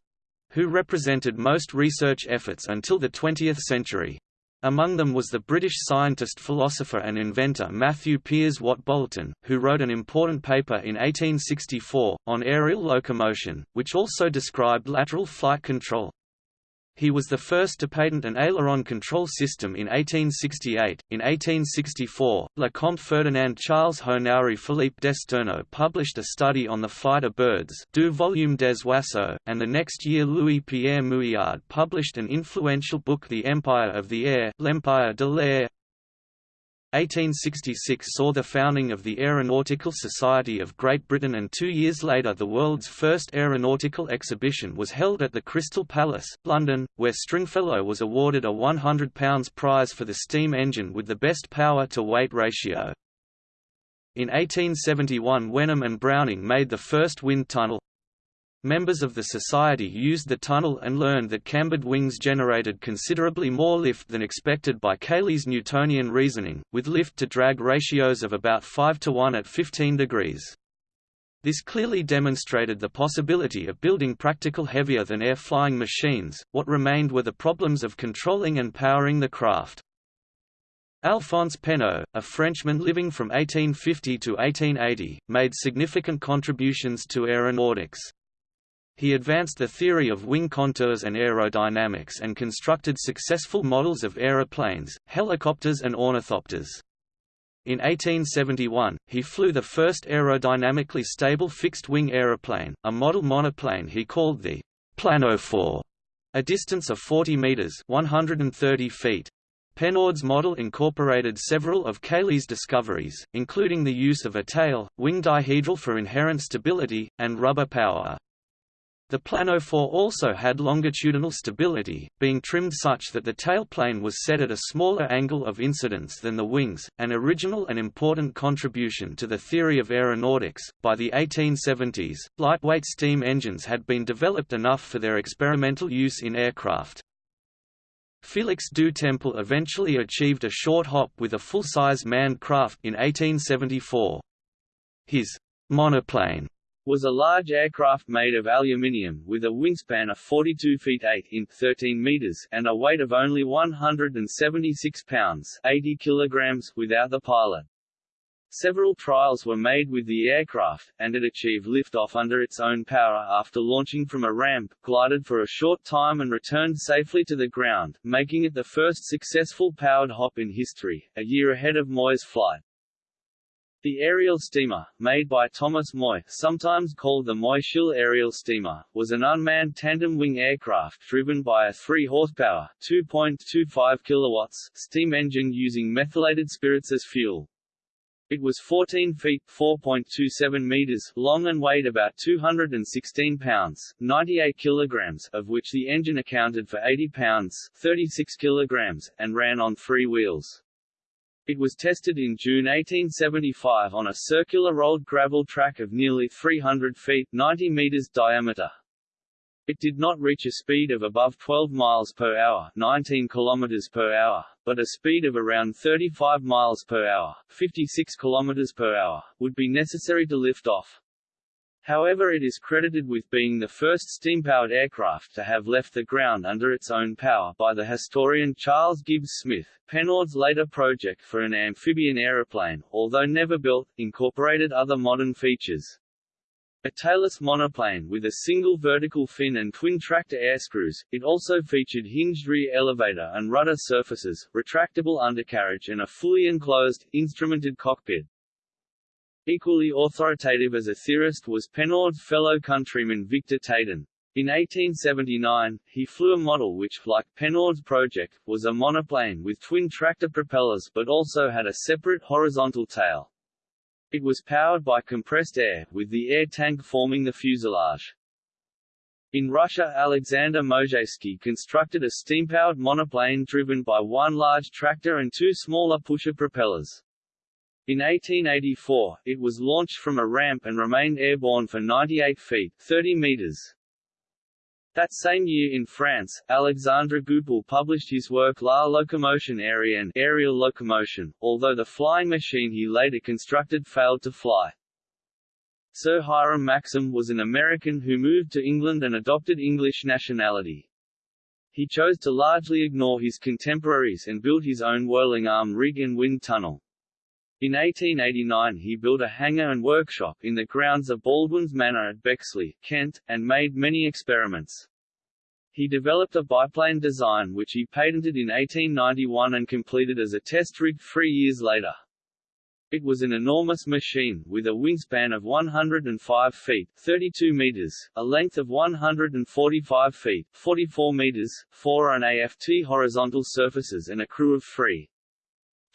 who represented most research efforts until the 20th century. Among them was the British scientist philosopher and inventor Matthew Piers Watt Boulton, who wrote an important paper in 1864, on aerial locomotion, which also described lateral flight control. He was the first to patent an aileron control system in 1868. In 1864, Lecomte Ferdinand Charles Honoré Philippe d'Esterno published a study on the flight of birds Du volume des oiseaux, and the next year Louis-Pierre Mouillard published an influential book The Empire of the Air L'Empire de l'Air, 1866 saw the founding of the Aeronautical Society of Great Britain and two years later the world's first aeronautical exhibition was held at the Crystal Palace, London, where Stringfellow was awarded a £100 prize for the steam engine with the best power-to-weight ratio. In 1871 Wenham and Browning made the first wind tunnel, Members of the society used the tunnel and learned that cambered wings generated considerably more lift than expected by Cayley's Newtonian reasoning, with lift-to-drag ratios of about 5 to 1 at 15 degrees. This clearly demonstrated the possibility of building practical heavier-than-air flying machines, what remained were the problems of controlling and powering the craft. Alphonse Pénaud, a Frenchman living from 1850 to 1880, made significant contributions to aeronautics. He advanced the theory of wing contours and aerodynamics and constructed successful models of aeroplanes, helicopters and ornithopters. In 1871, he flew the first aerodynamically stable fixed-wing aeroplane, a model monoplane he called the planophore, a distance of 40 meters (130 feet). Pénaud's model incorporated several of Cayley's discoveries, including the use of a tail, wing dihedral for inherent stability, and rubber power. The planophore also had longitudinal stability, being trimmed such that the tailplane was set at a smaller angle of incidence than the wings, an original and important contribution to the theory of aeronautics. By the 1870s, lightweight steam engines had been developed enough for their experimental use in aircraft. Félix du Temple eventually achieved a short hop with a full-size manned craft in 1874. His monoplane was a large aircraft made of aluminium, with a wingspan of 42 feet 8 in 13 meters and a weight of only 176 pounds 80 kilograms without the pilot. Several trials were made with the aircraft, and it achieved liftoff under its own power after launching from a ramp, glided for a short time and returned safely to the ground, making it the first successful powered hop in history, a year ahead of Moy's flight. The aerial steamer, made by Thomas Moy, sometimes called the Moy-Shill aerial steamer, was an unmanned tandem-wing aircraft driven by a 3 horsepower (2.25 kilowatts) steam engine using methylated spirits as fuel. It was 14 feet (4.27 meters) long and weighed about 216 pounds (98 kilograms), of which the engine accounted for 80 pounds (36 kilograms), and ran on three wheels. It was tested in June 1875 on a circular rolled gravel track of nearly 300 feet 90 meters diameter. It did not reach a speed of above 12 miles per hour, 19 kilometers per hour, but a speed of around 35 miles per hour, 56 kilometers per hour, would be necessary to lift off. However it is credited with being the first steam-powered aircraft to have left the ground under its own power by the historian Charles Gibbs Smith. Pénaud's later project for an amphibian aeroplane, although never built, incorporated other modern features. A tailless monoplane with a single vertical fin and twin tractor airscrews, it also featured hinged rear elevator and rudder surfaces, retractable undercarriage and a fully enclosed, instrumented cockpit. Equally authoritative as a theorist was Pénaud's fellow countryman Victor Tatin. In 1879, he flew a model which, like Pénaud's project, was a monoplane with twin tractor propellers but also had a separate horizontal tail. It was powered by compressed air, with the air tank forming the fuselage. In Russia Alexander Mozhaysky constructed a steam-powered monoplane driven by one large tractor and two smaller pusher propellers. In 1884, it was launched from a ramp and remained airborne for 98 feet 30 meters. That same year in France, Alexandre Goupil published his work La locomotion aérienne aerial locomotion, although the flying machine he later constructed failed to fly. Sir Hiram Maxim was an American who moved to England and adopted English nationality. He chose to largely ignore his contemporaries and built his own whirling arm rig and wind tunnel. In 1889 he built a hangar and workshop in the grounds of Baldwin's Manor at Bexley, Kent, and made many experiments. He developed a biplane design which he patented in 1891 and completed as a test rig three years later. It was an enormous machine, with a wingspan of 105 feet 32 meters, a length of 145 feet 44 meters, four on AFT horizontal surfaces and a crew of three.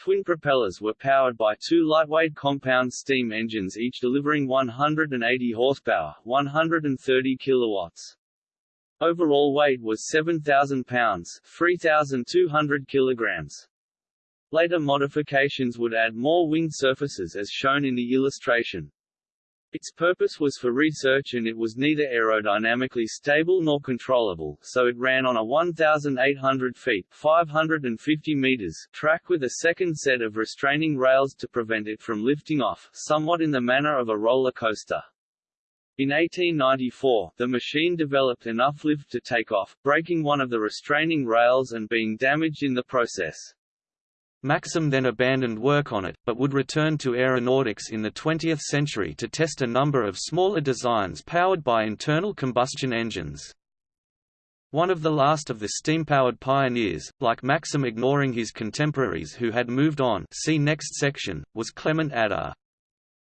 Twin propellers were powered by two lightweight compound steam engines each delivering 180 horsepower 130 kilowatts. Overall weight was 7,000 pounds 3,200 kilograms. Later modifications would add more wing surfaces as shown in the illustration. Its purpose was for research and it was neither aerodynamically stable nor controllable, so it ran on a 1,800 feet 550 meters track with a second set of restraining rails to prevent it from lifting off, somewhat in the manner of a roller coaster. In 1894, the machine developed enough lift to take off, breaking one of the restraining rails and being damaged in the process. Maxim then abandoned work on it, but would return to aeronautics in the 20th century to test a number of smaller designs powered by internal combustion engines. One of the last of the steam-powered pioneers, like Maxim ignoring his contemporaries who had moved on see next section, was Clement Ader.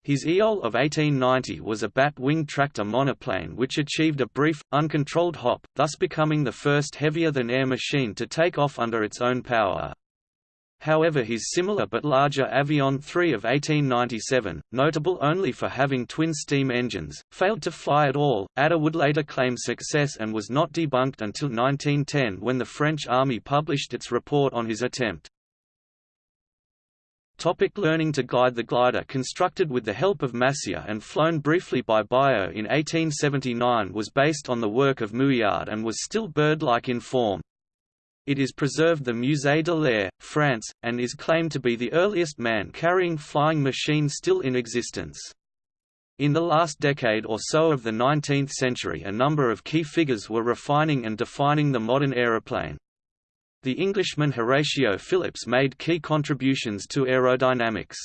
His Éole of 1890 was a bat-wing tractor monoplane which achieved a brief, uncontrolled hop, thus becoming the first heavier-than-air machine to take off under its own power. However his similar but larger Avion 3 of 1897, notable only for having twin steam engines, failed to fly at all. Ader would later claim success and was not debunked until 1910 when the French army published its report on his attempt. Topic learning to glide The glider constructed with the help of Massier and flown briefly by Biot in 1879 was based on the work of Mouillard and was still bird-like in form. It is preserved the Musée de l'Air, France, and is claimed to be the earliest man-carrying flying machine still in existence. In the last decade or so of the 19th century a number of key figures were refining and defining the modern aeroplane. The Englishman Horatio Phillips made key contributions to aerodynamics.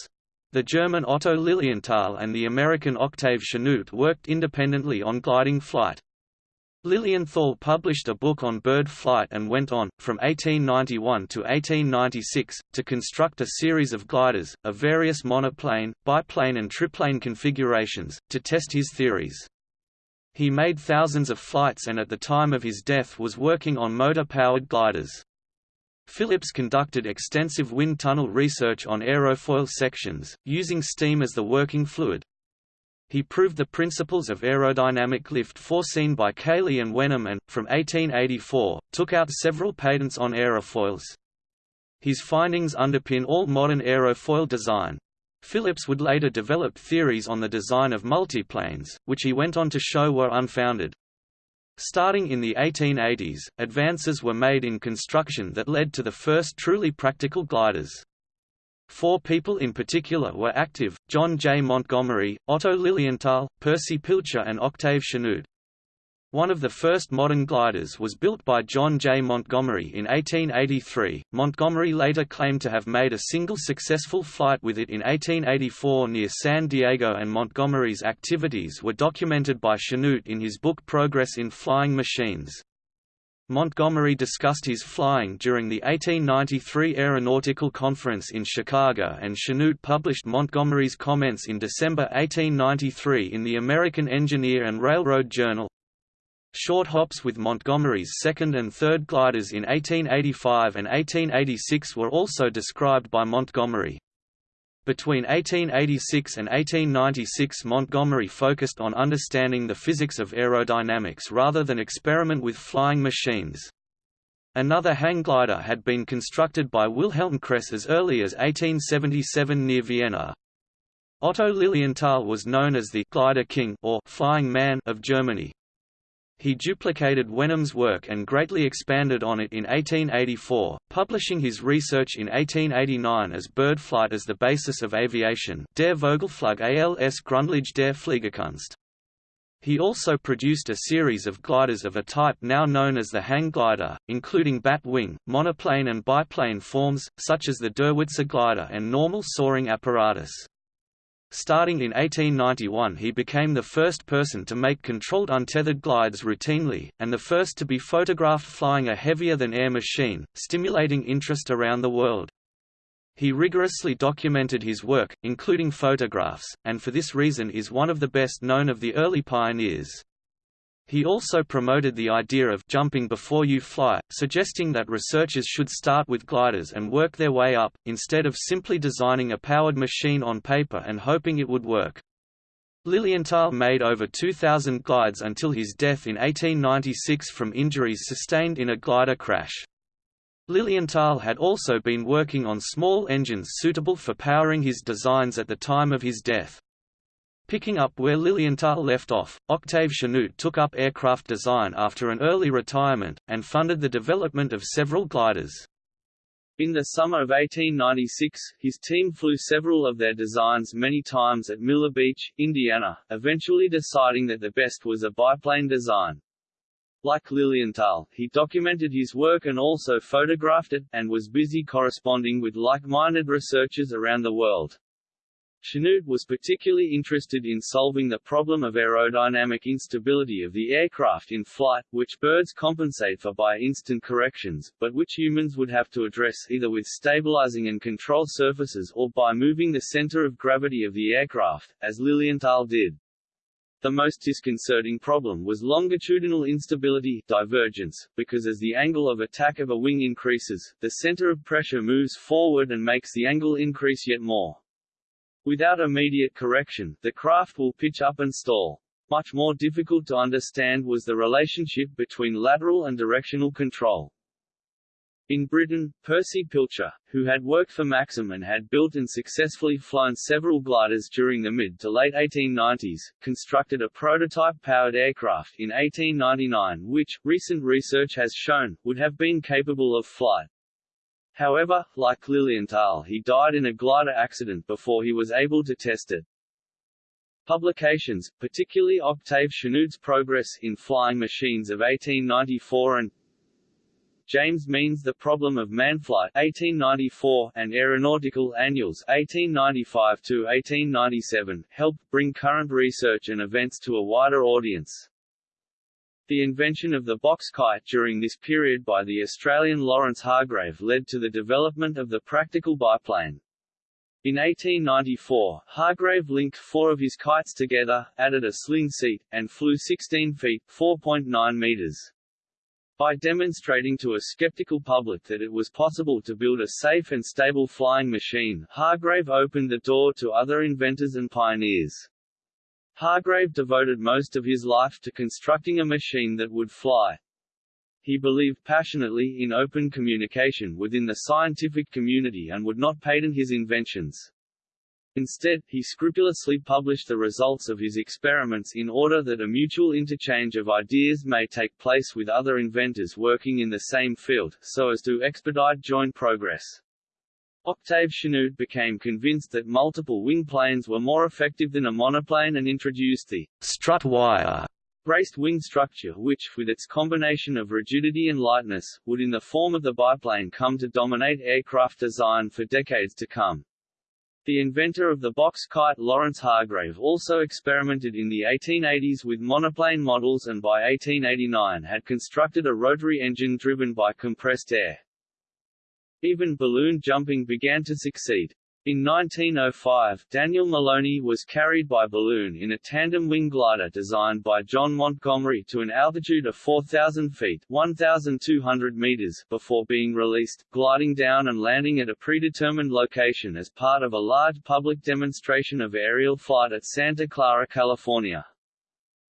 The German Otto Lilienthal and the American Octave Chanute worked independently on gliding flight. Lilienthal published a book on bird flight and went on, from 1891 to 1896, to construct a series of gliders, of various monoplane, biplane and triplane configurations, to test his theories. He made thousands of flights and at the time of his death was working on motor-powered gliders. Phillips conducted extensive wind tunnel research on aerofoil sections, using steam as the working fluid, he proved the principles of aerodynamic lift foreseen by Cayley and Wenham and, from 1884, took out several patents on aerofoils. His findings underpin all modern aerofoil design. Phillips would later develop theories on the design of multiplanes, which he went on to show were unfounded. Starting in the 1880s, advances were made in construction that led to the first truly practical gliders. Four people in particular were active, John J. Montgomery, Otto Lilienthal, Percy Pilcher and Octave Chanute. One of the first modern gliders was built by John J. Montgomery in 1883. Montgomery later claimed to have made a single successful flight with it in 1884 near San Diego, and Montgomery's activities were documented by Chanute in his book Progress in Flying Machines. Montgomery discussed his flying during the 1893 Aeronautical Conference in Chicago and Chanute published Montgomery's comments in December 1893 in the American Engineer and Railroad Journal. Short hops with Montgomery's second and third gliders in 1885 and 1886 were also described by Montgomery. Between 1886 and 1896 Montgomery focused on understanding the physics of aerodynamics rather than experiment with flying machines. Another hang glider had been constructed by Wilhelm Kress as early as 1877 near Vienna. Otto Lilienthal was known as the «glider king» or «flying man» of Germany. He duplicated Wenham's work and greatly expanded on it in 1884, publishing his research in 1889 as Bird Flight as the Basis of Aviation Der Vogelflug als Grundlage der Fliegerkunst. He also produced a series of gliders of a type now known as the hang glider, including bat wing, monoplane and biplane forms, such as the Derwitzer glider and normal soaring apparatus. Starting in 1891 he became the first person to make controlled untethered glides routinely, and the first to be photographed flying a heavier-than-air machine, stimulating interest around the world. He rigorously documented his work, including photographs, and for this reason is one of the best known of the early pioneers. He also promoted the idea of jumping before you fly, suggesting that researchers should start with gliders and work their way up, instead of simply designing a powered machine on paper and hoping it would work. Lilienthal made over 2,000 glides until his death in 1896 from injuries sustained in a glider crash. Lilienthal had also been working on small engines suitable for powering his designs at the time of his death. Picking up where Lilienthal left off, Octave Chanute took up aircraft design after an early retirement, and funded the development of several gliders. In the summer of 1896, his team flew several of their designs many times at Miller Beach, Indiana, eventually deciding that the best was a biplane design. Like Lilienthal, he documented his work and also photographed it, and was busy corresponding with like-minded researchers around the world. Chanute was particularly interested in solving the problem of aerodynamic instability of the aircraft in flight, which birds compensate for by instant corrections, but which humans would have to address either with stabilizing and control surfaces or by moving the center of gravity of the aircraft, as Lilienthal did. The most disconcerting problem was longitudinal instability divergence, because as the angle of attack of a wing increases, the center of pressure moves forward and makes the angle increase yet more. Without immediate correction, the craft will pitch up and stall. Much more difficult to understand was the relationship between lateral and directional control. In Britain, Percy Pilcher, who had worked for Maxim and had built and successfully flown several gliders during the mid to late 1890s, constructed a prototype-powered aircraft in 1899 which, recent research has shown, would have been capable of flight. However, like Lilienthal he died in a glider accident before he was able to test it. Publications, particularly Octave Chanute's Progress in Flying Machines of 1894 and James Means The Problem of Manflight 1894 and Aeronautical Annuals 1895-1897 helped bring current research and events to a wider audience. The invention of the box kite during this period by the Australian Lawrence Hargrave led to the development of the practical biplane. In 1894, Hargrave linked four of his kites together, added a sling seat, and flew 16 feet 4.9 meters. By demonstrating to a skeptical public that it was possible to build a safe and stable flying machine, Hargrave opened the door to other inventors and pioneers. Hargrave devoted most of his life to constructing a machine that would fly. He believed passionately in open communication within the scientific community and would not patent his inventions. Instead, he scrupulously published the results of his experiments in order that a mutual interchange of ideas may take place with other inventors working in the same field, so as to expedite joint progress. Octave Chanute became convinced that multiple wing planes were more effective than a monoplane and introduced the strut wire braced wing structure which, with its combination of rigidity and lightness, would in the form of the biplane come to dominate aircraft design for decades to come. The inventor of the box kite Lawrence Hargrave also experimented in the 1880s with monoplane models and by 1889 had constructed a rotary engine driven by compressed air. Even balloon jumping began to succeed. In 1905, Daniel Maloney was carried by balloon in a tandem wing glider designed by John Montgomery to an altitude of 4,000 feet 1,200 meters before being released, gliding down and landing at a predetermined location as part of a large public demonstration of aerial flight at Santa Clara, California.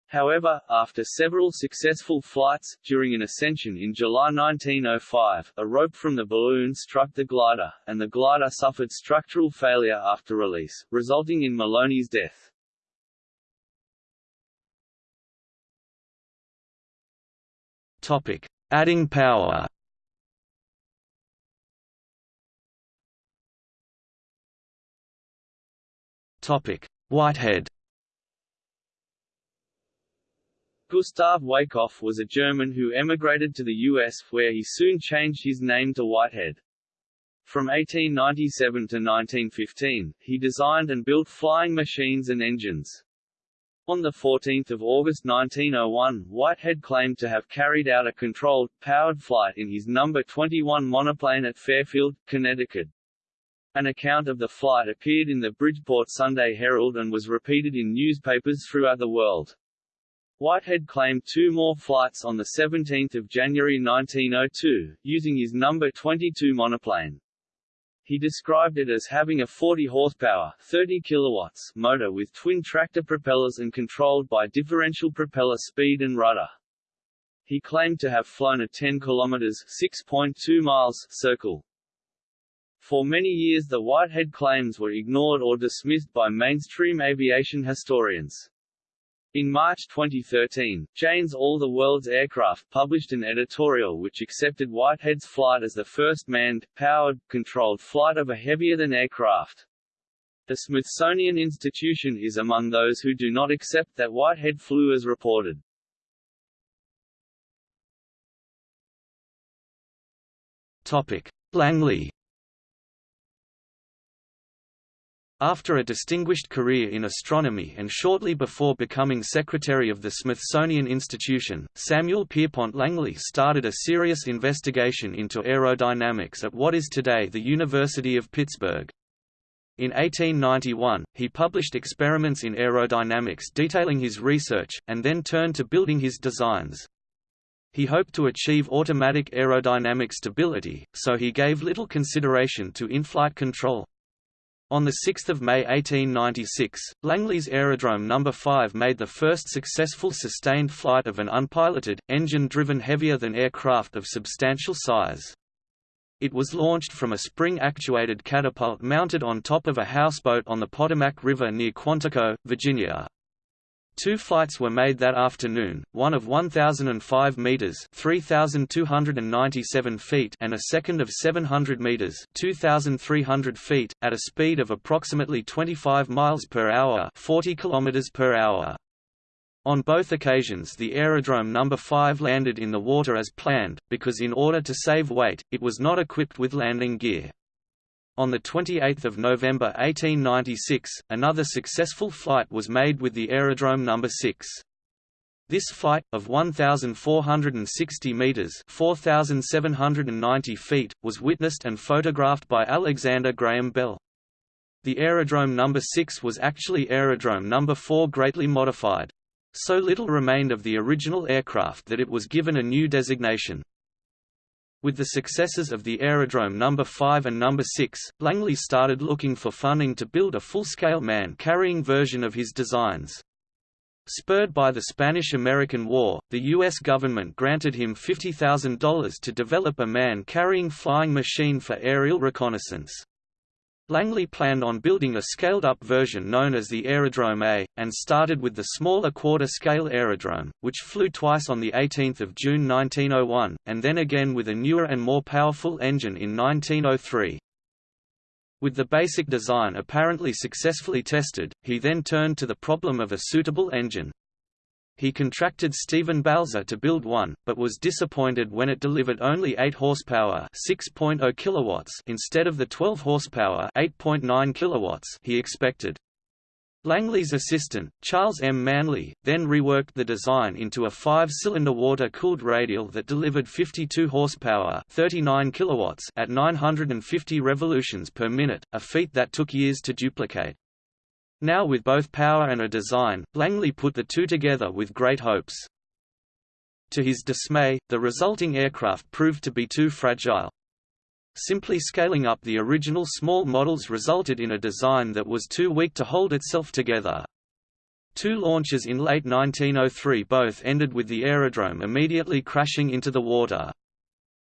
However, after several successful flights, during an ascension in July 1905, a rope from the balloon struck the glider, and the glider suffered structural failure after release, resulting in Maloney's death. Topic: Adding power. Topic: Whitehead. Gustav Weißkopf was a German who emigrated to the U.S., where he soon changed his name to Whitehead. From 1897 to 1915, he designed and built flying machines and engines. On 14 August 1901, Whitehead claimed to have carried out a controlled, powered flight in his No. 21 monoplane at Fairfield, Connecticut. An account of the flight appeared in the Bridgeport Sunday Herald and was repeated in newspapers throughout the world. Whitehead claimed two more flights on 17 January 1902, using his number 22 monoplane. He described it as having a 40 horsepower 30 kilowatts motor with twin tractor propellers and controlled by differential propeller speed and rudder. He claimed to have flown a 10 kilometers 6.2 miles circle. For many years the Whitehead claims were ignored or dismissed by mainstream aviation historians. In March 2013, Jane's All the World's Aircraft published an editorial which accepted Whitehead's flight as the first manned, powered, controlled flight of a heavier-than aircraft. The Smithsonian Institution is among those who do not accept that Whitehead flew as reported. Topic: Langley After a distinguished career in astronomy and shortly before becoming secretary of the Smithsonian Institution, Samuel Pierpont Langley started a serious investigation into aerodynamics at what is today the University of Pittsburgh. In 1891, he published experiments in aerodynamics detailing his research, and then turned to building his designs. He hoped to achieve automatic aerodynamic stability, so he gave little consideration to in-flight control. On 6 May 1896, Langley's Aerodrome No. 5 made the first successful sustained flight of an unpiloted, engine-driven heavier-than-air craft of substantial size. It was launched from a spring-actuated catapult mounted on top of a houseboat on the Potomac River near Quantico, Virginia. Two flights were made that afternoon, one of 1,005 meters (3,297 feet) and a second of 700 meters (2,300 feet), at a speed of approximately 25 miles per hour (40 kilometers per hour). On both occasions the Aerodrome No. 5 landed in the water as planned, because in order to save weight, it was not equipped with landing gear. On 28 November 1896, another successful flight was made with the Aerodrome No. 6. This flight, of 1,460 metres 4,790 feet, was witnessed and photographed by Alexander Graham Bell. The Aerodrome No. 6 was actually Aerodrome No. 4 greatly modified. So little remained of the original aircraft that it was given a new designation. With the successes of the Aerodrome No. 5 and No. 6, Langley started looking for funding to build a full-scale man-carrying version of his designs. Spurred by the Spanish–American War, the U.S. government granted him $50,000 to develop a man-carrying flying machine for aerial reconnaissance. Langley planned on building a scaled-up version known as the Aerodrome A, and started with the smaller quarter-scale Aerodrome, which flew twice on 18 June 1901, and then again with a newer and more powerful engine in 1903. With the basic design apparently successfully tested, he then turned to the problem of a suitable engine. He contracted Stephen Balzer to build one, but was disappointed when it delivered only 8 horsepower, 6.0 kilowatts instead of the 12 horsepower, 8.9 kilowatts he expected. Langley's assistant, Charles M. Manley, then reworked the design into a five-cylinder water-cooled radial that delivered 52 horsepower 39 kilowatts at 950 revolutions per minute, a feat that took years to duplicate. Now with both power and a design, Langley put the two together with great hopes. To his dismay, the resulting aircraft proved to be too fragile. Simply scaling up the original small models resulted in a design that was too weak to hold itself together. Two launches in late 1903 both ended with the aerodrome immediately crashing into the water.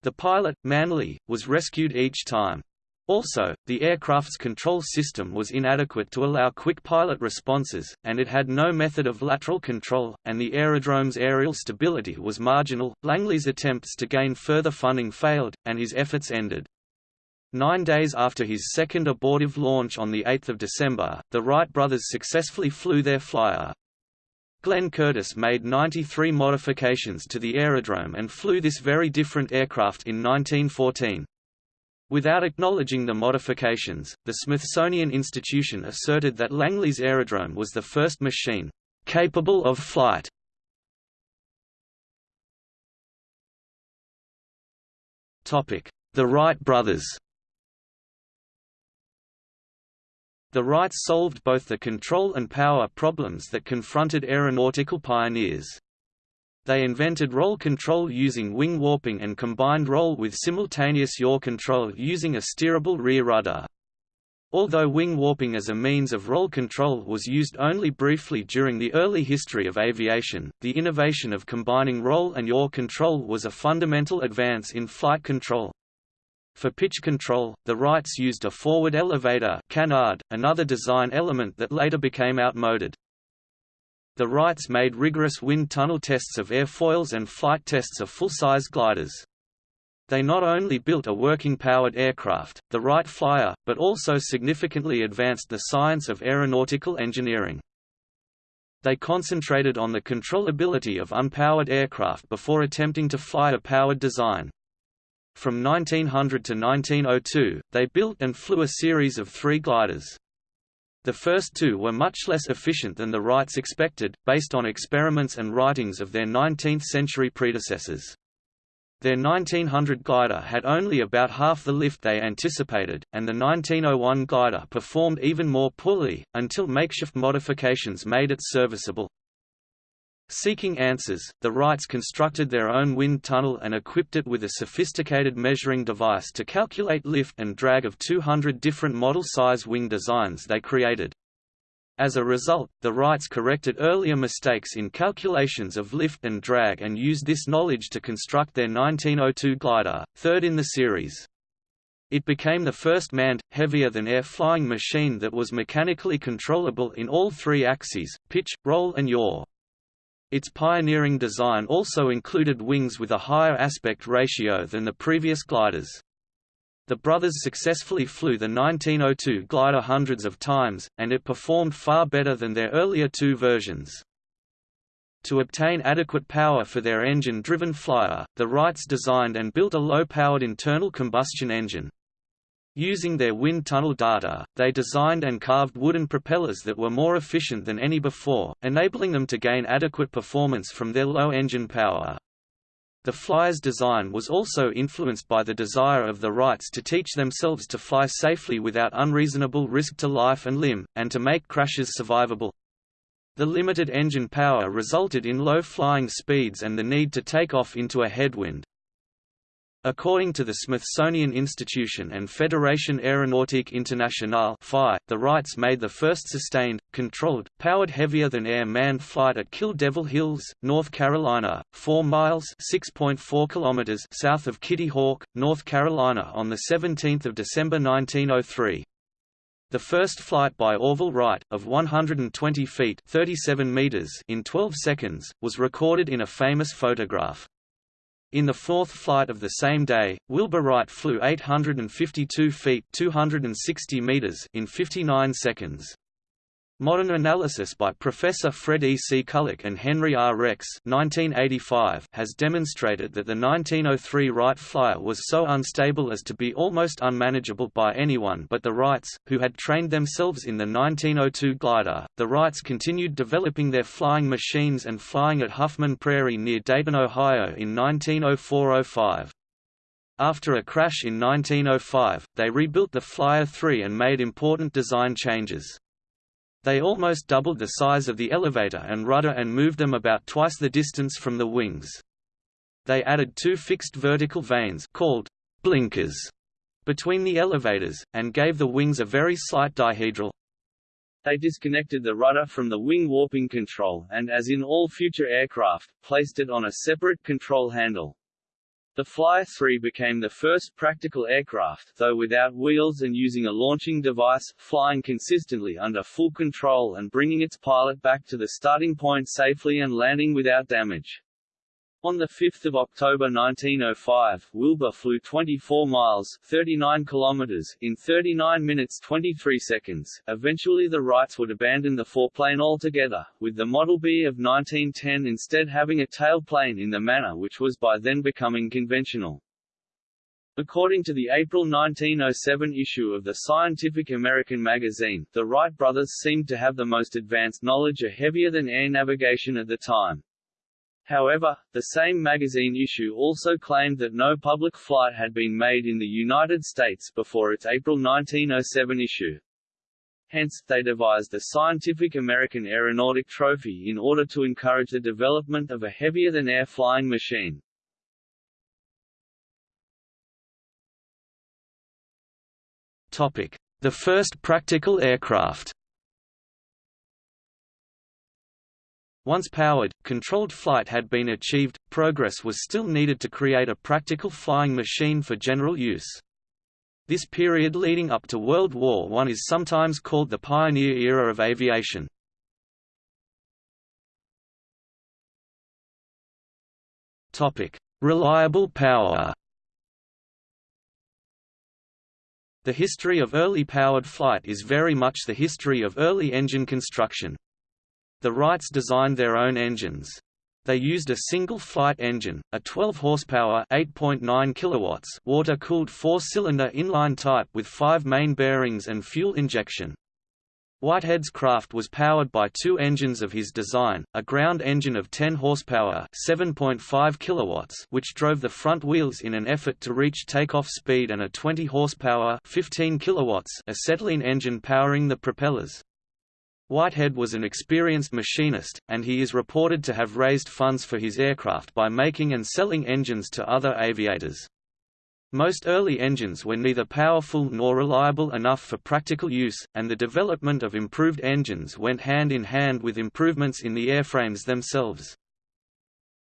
The pilot, Manley, was rescued each time. Also, the aircraft's control system was inadequate to allow quick pilot responses, and it had no method of lateral control, and the aerodrome's aerial stability was marginal. Langley's attempts to gain further funding failed, and his efforts ended. Nine days after his second abortive launch on 8 December, the Wright brothers successfully flew their flyer. Glenn Curtiss made 93 modifications to the aerodrome and flew this very different aircraft in 1914. Without acknowledging the modifications, the Smithsonian Institution asserted that Langley's aerodrome was the first machine capable of flight. Topic: The Wright brothers The Wrights solved both the control and power problems that confronted aeronautical pioneers. They invented roll control using wing warping and combined roll with simultaneous yaw control using a steerable rear rudder. Although wing warping as a means of roll control was used only briefly during the early history of aviation, the innovation of combining roll and yaw control was a fundamental advance in flight control. For pitch control, the Wrights used a forward elevator canard, another design element that later became outmoded. The Wrights made rigorous wind tunnel tests of airfoils and flight tests of full-size gliders. They not only built a working powered aircraft, the Wright Flyer, but also significantly advanced the science of aeronautical engineering. They concentrated on the controllability of unpowered aircraft before attempting to fly a powered design. From 1900 to 1902, they built and flew a series of three gliders. The first two were much less efficient than the Wrights expected, based on experiments and writings of their 19th-century predecessors. Their 1900 glider had only about half the lift they anticipated, and the 1901 glider performed even more poorly, until makeshift modifications made it serviceable. Seeking answers, the Wrights constructed their own wind tunnel and equipped it with a sophisticated measuring device to calculate lift and drag of 200 different model-size wing designs they created. As a result, the Wrights corrected earlier mistakes in calculations of lift and drag and used this knowledge to construct their 1902 glider, third in the series. It became the first manned, heavier-than-air flying machine that was mechanically controllable in all three axes, pitch, roll and yaw. Its pioneering design also included wings with a higher aspect ratio than the previous gliders. The brothers successfully flew the 1902 glider hundreds of times, and it performed far better than their earlier two versions. To obtain adequate power for their engine-driven flyer, the Wrights designed and built a low-powered internal combustion engine. Using their wind tunnel data, they designed and carved wooden propellers that were more efficient than any before, enabling them to gain adequate performance from their low engine power. The flyer's design was also influenced by the desire of the Wrights to teach themselves to fly safely without unreasonable risk to life and limb, and to make crashes survivable. The limited engine power resulted in low flying speeds and the need to take off into a headwind, According to the Smithsonian Institution and Fédération Aéronautique Internationale the Wrights made the first sustained, controlled, powered heavier-than-air manned flight at Kill Devil Hills, North Carolina, 4 miles kilometers south of Kitty Hawk, North Carolina on 17 December 1903. The first flight by Orville Wright, of 120 feet 37 meters in 12 seconds, was recorded in a famous photograph. In the fourth flight of the same day, Wilbur Wright flew 852 feet 260 meters in 59 seconds. Modern analysis by Professor Fred E. C. Culick and Henry R. Jex 1985 has demonstrated that the 1903 Wright Flyer was so unstable as to be almost unmanageable by anyone but the Wrights, who had trained themselves in the 1902 glider. The Wrights continued developing their flying machines and flying at Huffman Prairie near Dayton, Ohio in 1904–05. After a crash in 1905, they rebuilt the Flyer 3 and made important design changes. They almost doubled the size of the elevator and rudder and moved them about twice the distance from the wings. They added two fixed vertical vanes called blinkers between the elevators, and gave the wings a very slight dihedral. They disconnected the rudder from the wing warping control and, as in all future aircraft, placed it on a separate control handle. The Flyer 3 became the first practical aircraft though without wheels and using a launching device, flying consistently under full control and bringing its pilot back to the starting point safely and landing without damage. On 5 October 1905, Wilbur flew 24 miles 39 kilometers in 39 minutes 23 seconds. Eventually the Wrights would abandon the foreplane altogether, with the Model B of 1910 instead having a tailplane in the manner which was by then becoming conventional. According to the April 1907 issue of the Scientific American magazine, the Wright brothers seemed to have the most advanced knowledge of heavier-than-air navigation at the time. However, the same magazine issue also claimed that no public flight had been made in the United States before its April 1907 issue. Hence, they devised the Scientific American Aeronautic Trophy in order to encourage the development of a heavier-than-air flying machine. The first practical aircraft Once powered, controlled flight had been achieved, progress was still needed to create a practical flying machine for general use. This period leading up to World War I is sometimes called the pioneer era of aviation. Reliable power The history of early powered flight is very much the history of early engine construction. The Wrights designed their own engines. They used a single flight engine, a 12 horsepower, 8.9 kilowatts, water-cooled four-cylinder inline type with 5 main bearings and fuel injection. Whitehead's craft was powered by two engines of his design, a ground engine of 10 horsepower, 7.5 kilowatts, which drove the front wheels in an effort to reach takeoff speed and a 20 horsepower, 15 kilowatts, acetylene engine powering the propellers. Whitehead was an experienced machinist, and he is reported to have raised funds for his aircraft by making and selling engines to other aviators. Most early engines were neither powerful nor reliable enough for practical use, and the development of improved engines went hand in hand with improvements in the airframes themselves.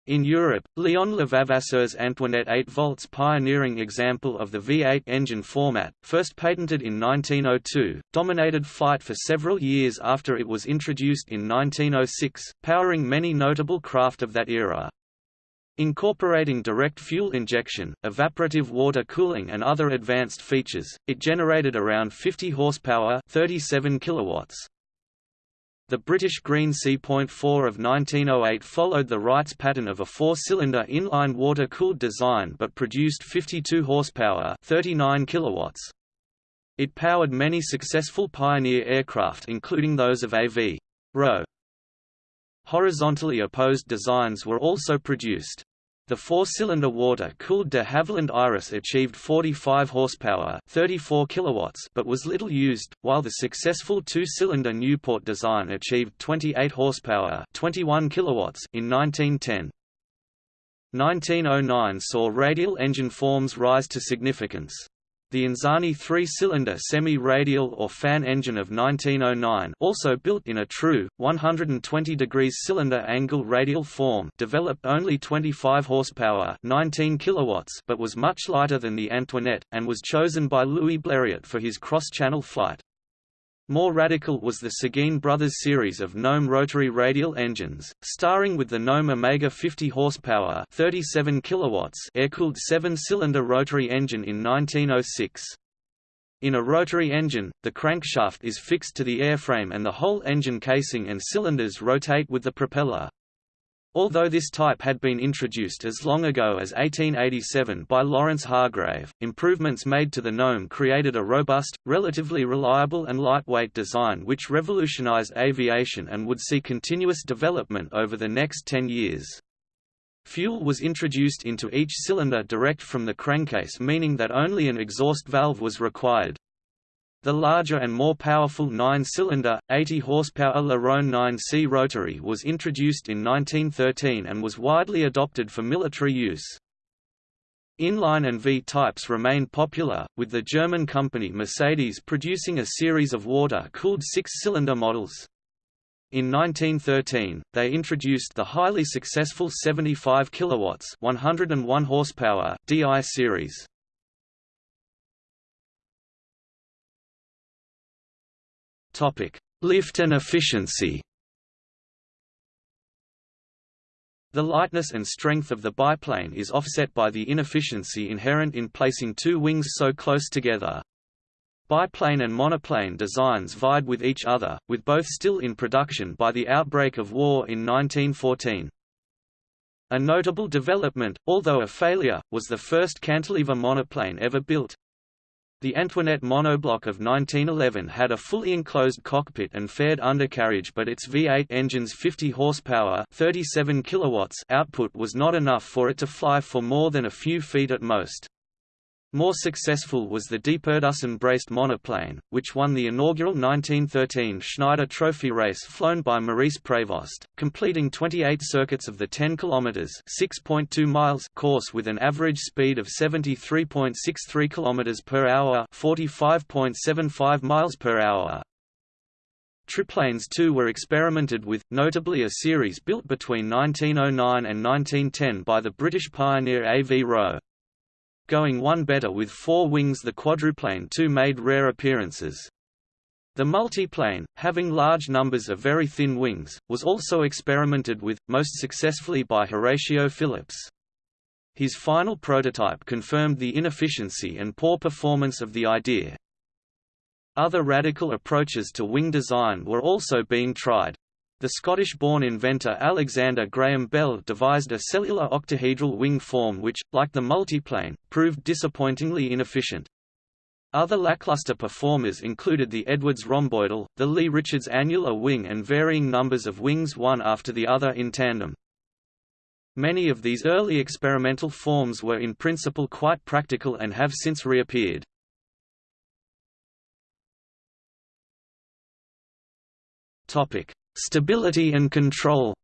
In Europe, Léon Levavasseur's Antoinette 8 volts pioneering example of the V8 engine format, first patented in 1902, dominated flight for several years after it was introduced in 1906, powering many notable craft of that era. Incorporating direct fuel injection, evaporative water cooling and other advanced features, it generated around 50 horsepower 37 kilowatts. The British Green C.4 of 1908 followed the Wright's pattern of a four-cylinder inline water-cooled design but produced 52 horsepower 39 kilowatts. It powered many successful Pioneer aircraft including those of A.V. Roe. Horizontally opposed designs were also produced. The four-cylinder water-cooled de Havilland Iris achieved 45 horsepower, 34 kilowatts, but was little used, while the successful two-cylinder Nieuport design achieved 28 horsepower, 21 kilowatts in 1910. 1909 saw radial engine forms rise to significance. The Anzani three-cylinder semi-radial or fan engine of 1909 also built in a true, 120 degrees cylinder angle radial form developed only 25 horsepower 19 kilowatts but was much lighter than the Antoinette, and was chosen by Louis Blériot for his cross-channel flight. More radical was the Seguin Brothers series of Gnome rotary radial engines, starring with the Gnome Omega 50 horsepower 37 kilowatts air-cooled seven-cylinder rotary engine in 1906. In a rotary engine, the crankshaft is fixed to the airframe and the whole engine casing and cylinders rotate with the propeller. Although this type had been introduced as long ago as 1887 by Lawrence Hargrave, improvements made to the Gnome created a robust, relatively reliable and lightweight design which revolutionized aviation and would see continuous development over the next 10 years. Fuel was introduced into each cylinder direct from the crankcase meaning that only an exhaust valve was required. The larger and more powerful 9-cylinder, 80-horsepower Le Rhône 9C rotary was introduced in 1913 and was widely adopted for military use. Inline and V types remained popular, with the German company Mercedes producing a series of water-cooled six-cylinder models. In 1913, they introduced the highly successful 75 kilowatts 101 horsepower DI series. Topic: Lift and efficiency. The lightness and strength of the biplane is offset by the inefficiency inherent in placing two wings so close together. Biplane and monoplane designs vied with each other, with both still in production by the outbreak of war in 1914. A notable development, although a failure, was the first cantilever monoplane ever built, the Antoinette Monobloc of 1911 had a fully enclosed cockpit and fared undercarriage but its V8 engine's 50 horsepower 37 kilowatts output was not enough for it to fly for more than a few feet at most. More successful was the Deperdussin braced monoplane, which won the inaugural 1913 Schneider Trophy race flown by Maurice Prévost, completing 28 circuits of the 10 km (6.2 miles) course with an average speed of 73.63 km per hour, 45.75 miles per hour. Triplanes too were experimented with, notably a series built between 1909 and 1910 by the British pioneer A. V. Roe. Going one better with four wings the quadruplane too made rare appearances. The multiplane, having large numbers of very thin wings, was also experimented with, most successfully by Horatio Phillips. His final prototype confirmed the inefficiency and poor performance of the idea. Other radical approaches to wing design were also being tried. The Scottish-born inventor Alexander Graham Bell devised a cellular octahedral wing form which, like the multiplane, proved disappointingly inefficient. Other lackluster performers included the Edwards rhomboidal, the Lee Richards annular wing and varying numbers of wings one after the other in tandem. Many of these early experimental forms were in principle quite practical and have since reappeared. Topic: Stability and control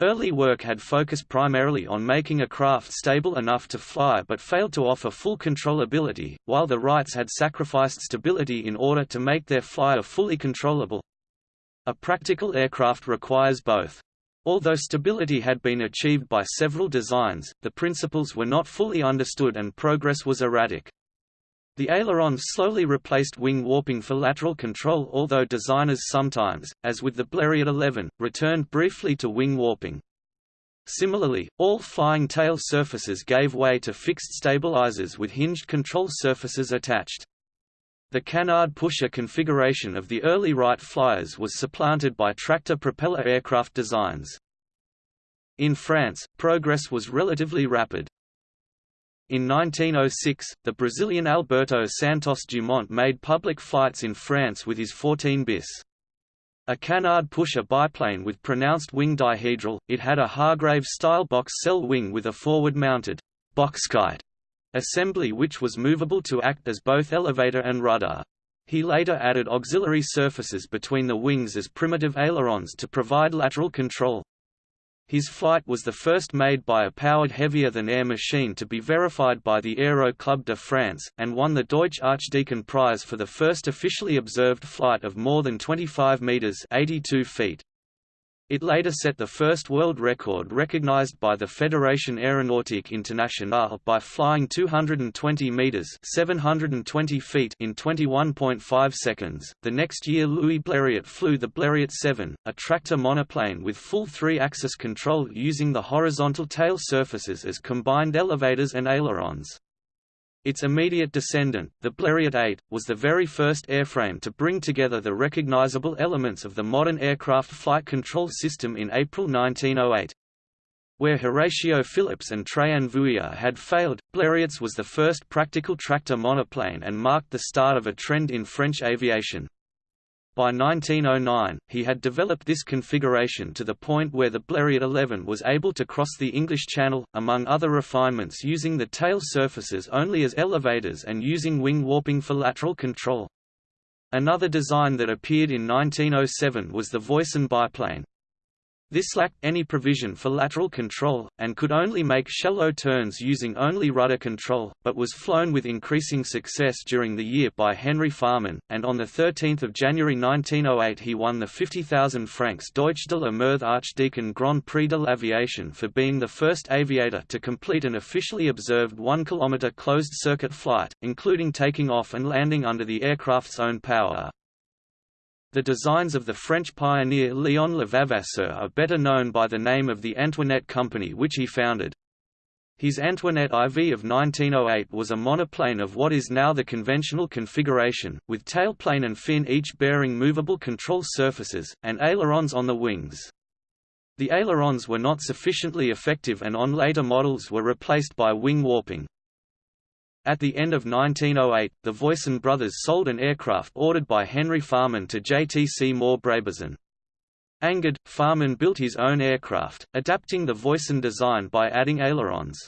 Early work had focused primarily on making a craft stable enough to fly but failed to offer full controllability, while the Wrights had sacrificed stability in order to make their flyer fully controllable. A practical aircraft requires both. Although stability had been achieved by several designs, the principles were not fully understood and progress was erratic. The ailerons slowly replaced wing warping for lateral control although designers sometimes, as with the Blériot 11, returned briefly to wing warping. Similarly, all flying tail surfaces gave way to fixed stabilizers with hinged control surfaces attached. The canard pusher configuration of the early Wright flyers was supplanted by tractor propeller aircraft designs. In France, progress was relatively rapid. In 1906, the Brazilian Alberto Santos Dumont made public flights in France with his 14 bis. A canard pusher biplane with pronounced wing dihedral, it had a Hargrave-style box cell wing with a forward-mounted boxkite assembly which was movable to act as both elevator and rudder. He later added auxiliary surfaces between the wings as primitive ailerons to provide lateral control. His flight was the first made by a powered heavier-than-air machine to be verified by the Aero Club de France, and won the Deutsch Archdeacon Prize for the first officially observed flight of more than 25 metres 82 feet. It later set the first world record recognized by the Fédération Aéronautique Internationale by flying 220 meters (720 feet) in 21.5 seconds. The next year, Louis Blériot flew the Blériot 7, a tractor monoplane with full three-axis control using the horizontal tail surfaces as combined elevators and ailerons. Its immediate descendant, the Blériot 8, was the very first airframe to bring together the recognizable elements of the modern aircraft flight control system in April 1908. Where Horatio Phillips and Traian Vuia had failed, Blériot's was the first practical tractor monoplane and marked the start of a trend in French aviation. By 1909, he had developed this configuration to the point where the Blériot 11 was able to cross the English Channel, among other refinements using the tail surfaces only as elevators and using wing warping for lateral control. Another design that appeared in 1907 was the Voisin biplane. This lacked any provision for lateral control, and could only make shallow turns using only rudder control, but was flown with increasing success during the year by Henry Farman, and on 13 January 1908 he won the 50,000 francs Deutsch de la Meurthe Archdeacon Grand Prix de l'Aviation for being the first aviator to complete an officially observed 1 km closed-circuit flight, including taking off and landing under the aircraft's own power. The designs of the French pioneer Léon Levavasseur are better known by the name of the Antoinette Company which he founded. His Antoinette IV of 1908 was a monoplane of what is now the conventional configuration, with tailplane and fin each bearing movable control surfaces, and ailerons on the wings. The ailerons were not sufficiently effective and on later models were replaced by wing warping. At the end of 1908, the Voisin brothers sold an aircraft ordered by Henry Farman to JTC Moore Brabazon. Angered, Farman built his own aircraft, adapting the Voisin design by adding ailerons.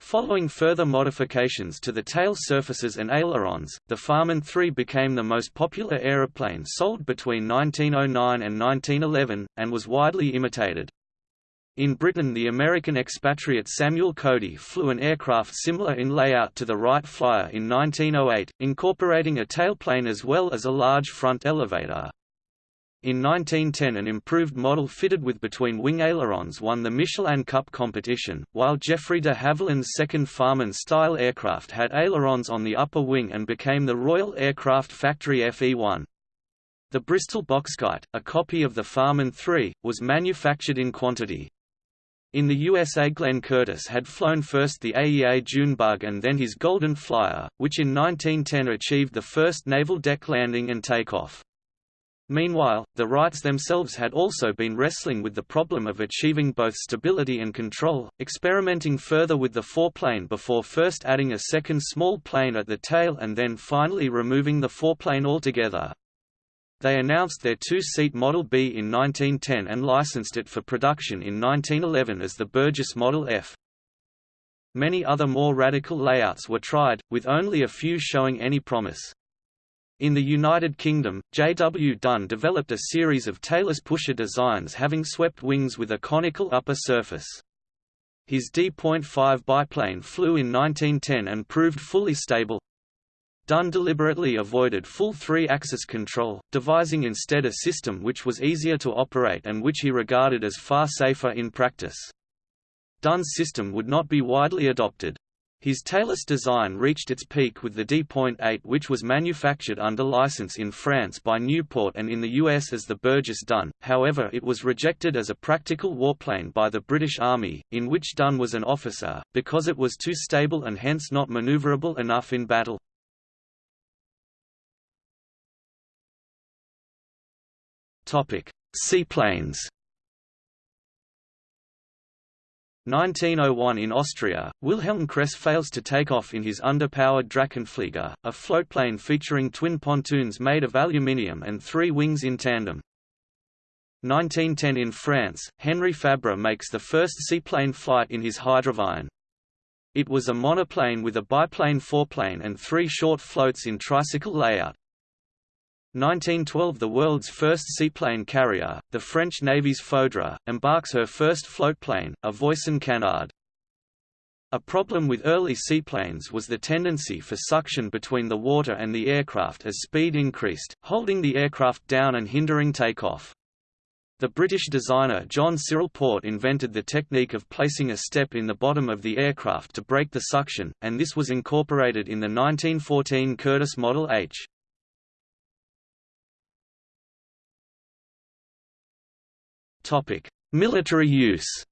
Following further modifications to the tail surfaces and ailerons, the Farman 3 became the most popular aeroplane sold between 1909 and 1911, and was widely imitated. In Britain the American expatriate Samuel Cody flew an aircraft similar in layout to the Wright Flyer in 1908, incorporating a tailplane as well as a large front elevator. In 1910 an improved model fitted with between-wing ailerons won the Michelin Cup competition, while Geoffrey de Havilland's second Farman-style aircraft had ailerons on the upper wing and became the Royal Aircraft Factory FE-1. The Bristol Boxkite, a copy of the Farman 3, was manufactured in quantity. In the USA Glenn Curtiss had flown first the AEA Junebug and then his Golden Flyer, which in 1910 achieved the first naval deck landing and takeoff. Meanwhile, the Wrights themselves had also been wrestling with the problem of achieving both stability and control, experimenting further with the foreplane before first adding a second small plane at the tail and then finally removing the foreplane altogether. They announced their two-seat Model B in 1910 and licensed it for production in 1911 as the Burgess Model F. Many other more radical layouts were tried, with only a few showing any promise. In the United Kingdom, J. W. Dunne developed a series of tailless pusher designs having swept wings with a conical upper surface. His D.5 biplane flew in 1910 and proved fully stable, Dunne deliberately avoided full three-axis control, devising instead a system which was easier to operate and which he regarded as far safer in practice. Dunne's system would not be widely adopted. His tailless design reached its peak with the D.8 which was manufactured under license in France by Nieuport and in the US as the Burgess Dunne, however it was rejected as a practical warplane by the British Army, in which Dunne was an officer, because it was too stable and hence not maneuverable enough in battle. Topic: Seaplanes. 1901 in Austria, Wilhelm Kress fails to take off in his underpowered Drachenflieger, a floatplane featuring twin pontoons made of aluminium and three wings in tandem. 1910 in France, Henri Fabre makes the first seaplane flight in his Hydroavion. It was a monoplane with a biplane foreplane and three short floats in tricycle layout. 1912 The world's first seaplane carrier, the French Navy's Foudre, embarks her first floatplane, a Voisin Canard. A problem with early seaplanes was the tendency for suction between the water and the aircraft as speed increased, holding the aircraft down and hindering takeoff. The British designer John Cyril Porte invented the technique of placing a step in the bottom of the aircraft to break the suction, and this was incorporated in the 1914 Curtiss Model H. Military use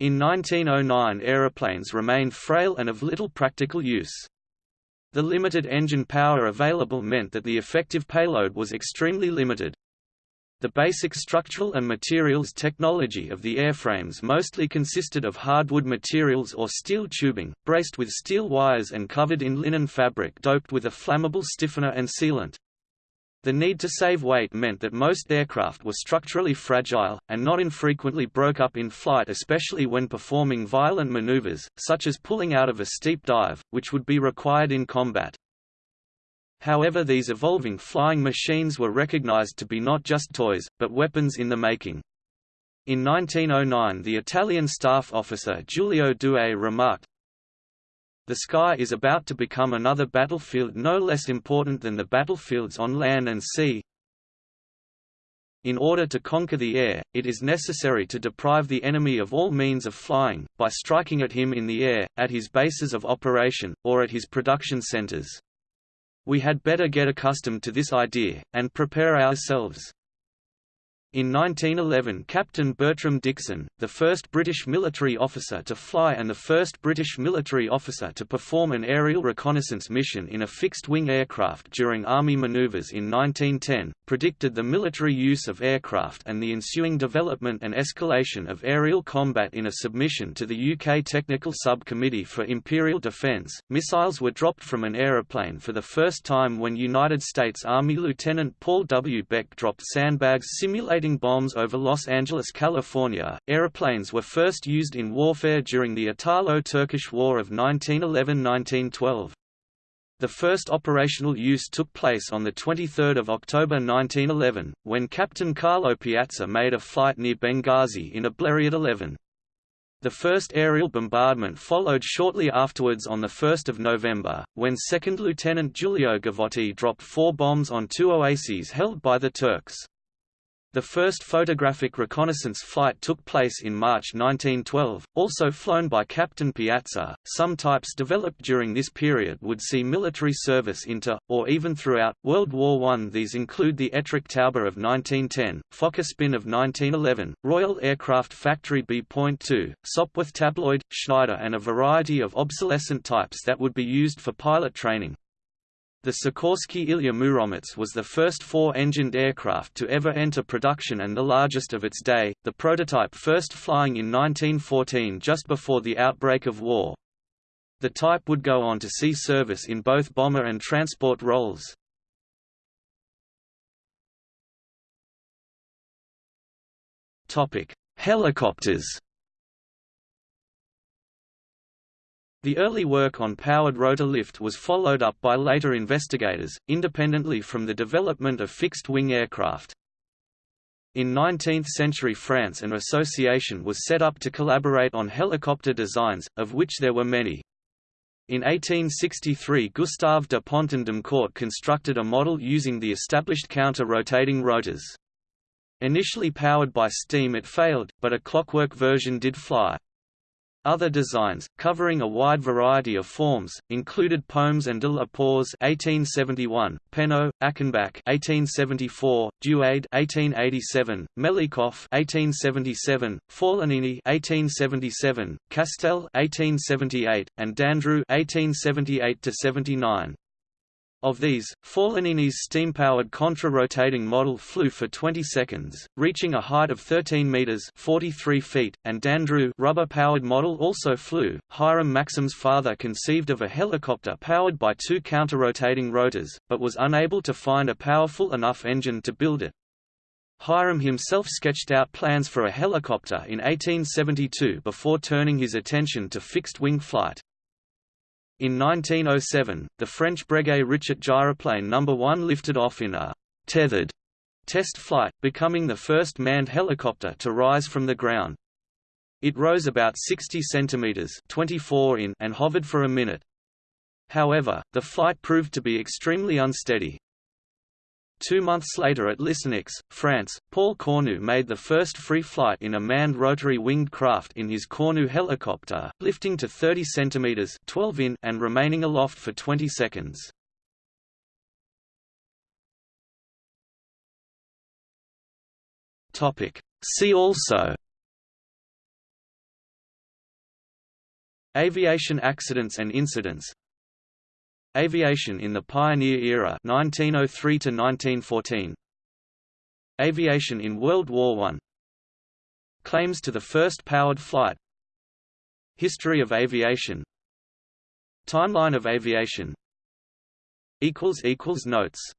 In 1909 aeroplanes remained frail and of little practical use. The limited engine power available meant that the effective payload was extremely limited. The basic structural and materials technology of the airframes mostly consisted of hardwood materials or steel tubing, braced with steel wires and covered in linen fabric doped with a flammable stiffener and sealant. The need to save weight meant that most aircraft were structurally fragile, and not infrequently broke up in flight especially when performing violent maneuvers, such as pulling out of a steep dive, which would be required in combat. However these evolving flying machines were recognized to be not just toys, but weapons in the making. In 1909 the Italian staff officer Giulio Douhet remarked, the sky is about to become another battlefield no less important than the battlefields on land and sea. In order to conquer the air, it is necessary to deprive the enemy of all means of flying, by striking at him in the air, at his bases of operation, or at his production centers. We had better get accustomed to this idea, and prepare ourselves. In 1911 Captain Bertram Dickson, the first British military officer to fly and the first British military officer to perform an aerial reconnaissance mission in a fixed-wing aircraft during Army manoeuvres in 1910, predicted the military use of aircraft and the ensuing development and escalation of aerial combat in a submission to the UK Technical Subcommittee for Imperial Defence. Missiles were dropped from an aeroplane for the first time when United States Army Lieutenant Paul W. Beck dropped sandbags simulating bombs over Los Angeles, California. Aeroplanes were first used in warfare during the Italo-Turkish War of 1911–1912. The first operational use took place on 23 October 1911, when Captain Carlo Piazza made a flight near Benghazi in a Blériot 11. The first aerial bombardment followed shortly afterwards on 1 November, when 2nd Lieutenant Giulio Gavotti dropped four bombs on two oases held by the Turks. The first photographic reconnaissance flight took place in March 1912, also flown by Captain Piazza. Some types developed during this period would see military service into, or even throughout, World War I. These include the Etrich Taube of 1910, Fokker Spin of 1911, Royal Aircraft Factory B.2, Sopwith Tabloid, Schneider and a variety of obsolescent types that would be used for pilot training. The Sikorsky Ilya Muromets was the first four-engined aircraft to ever enter production and the largest of its day, the prototype first flying in 1914 just before the outbreak of war. The type would go on to see service in both bomber and transport roles. Helicopters The early work on powered rotor lift was followed up by later investigators, independently from the development of fixed-wing aircraft. In 19th-century France an association was set up to collaborate on helicopter designs, of which there were many. In 1863 Gustave de Ponton d'Amécourt constructed a model using the established counter-rotating rotors. Initially powered by steam it failed, but a clockwork version did fly. Other designs, covering a wide variety of forms, included Poems and de la Pauze (1871), Penaud, Achenbach (1874), Duade (1887), Melikoff (1877), Forlanini (1877), Castel (1878), and Dandrieux (1878–79). Of these, Forlanini's steam-powered contra-rotating model flew for 20 seconds, reaching a height of 13 meters (43 feet), and Dandrieux rubber-powered model also flew. Hiram Maxim's father conceived of a helicopter powered by two counter-rotating rotors, but was unable to find a powerful enough engine to build it. Hiram himself sketched out plans for a helicopter in 1872 before turning his attention to fixed-wing flight. In 1907, the French Breguet Richet gyroplane No. 1 lifted off in a «tethered» test flight, becoming the first manned helicopter to rise from the ground. It rose about 60 centimeters (24 in) and hovered for a minute. However, the flight proved to be extremely unsteady. Two months later at Lisieux, France, Paul Cornu made the first free flight in a manned rotary-winged craft in his Cornu helicopter, lifting to 30 cm 12 in and remaining aloft for 20 seconds. See also Aviation accidents and incidents Aviation in the Pioneer Era 1903 to 1914 Aviation in World War I Claims to the first powered flight. History of aviation. Timeline of aviation. Notes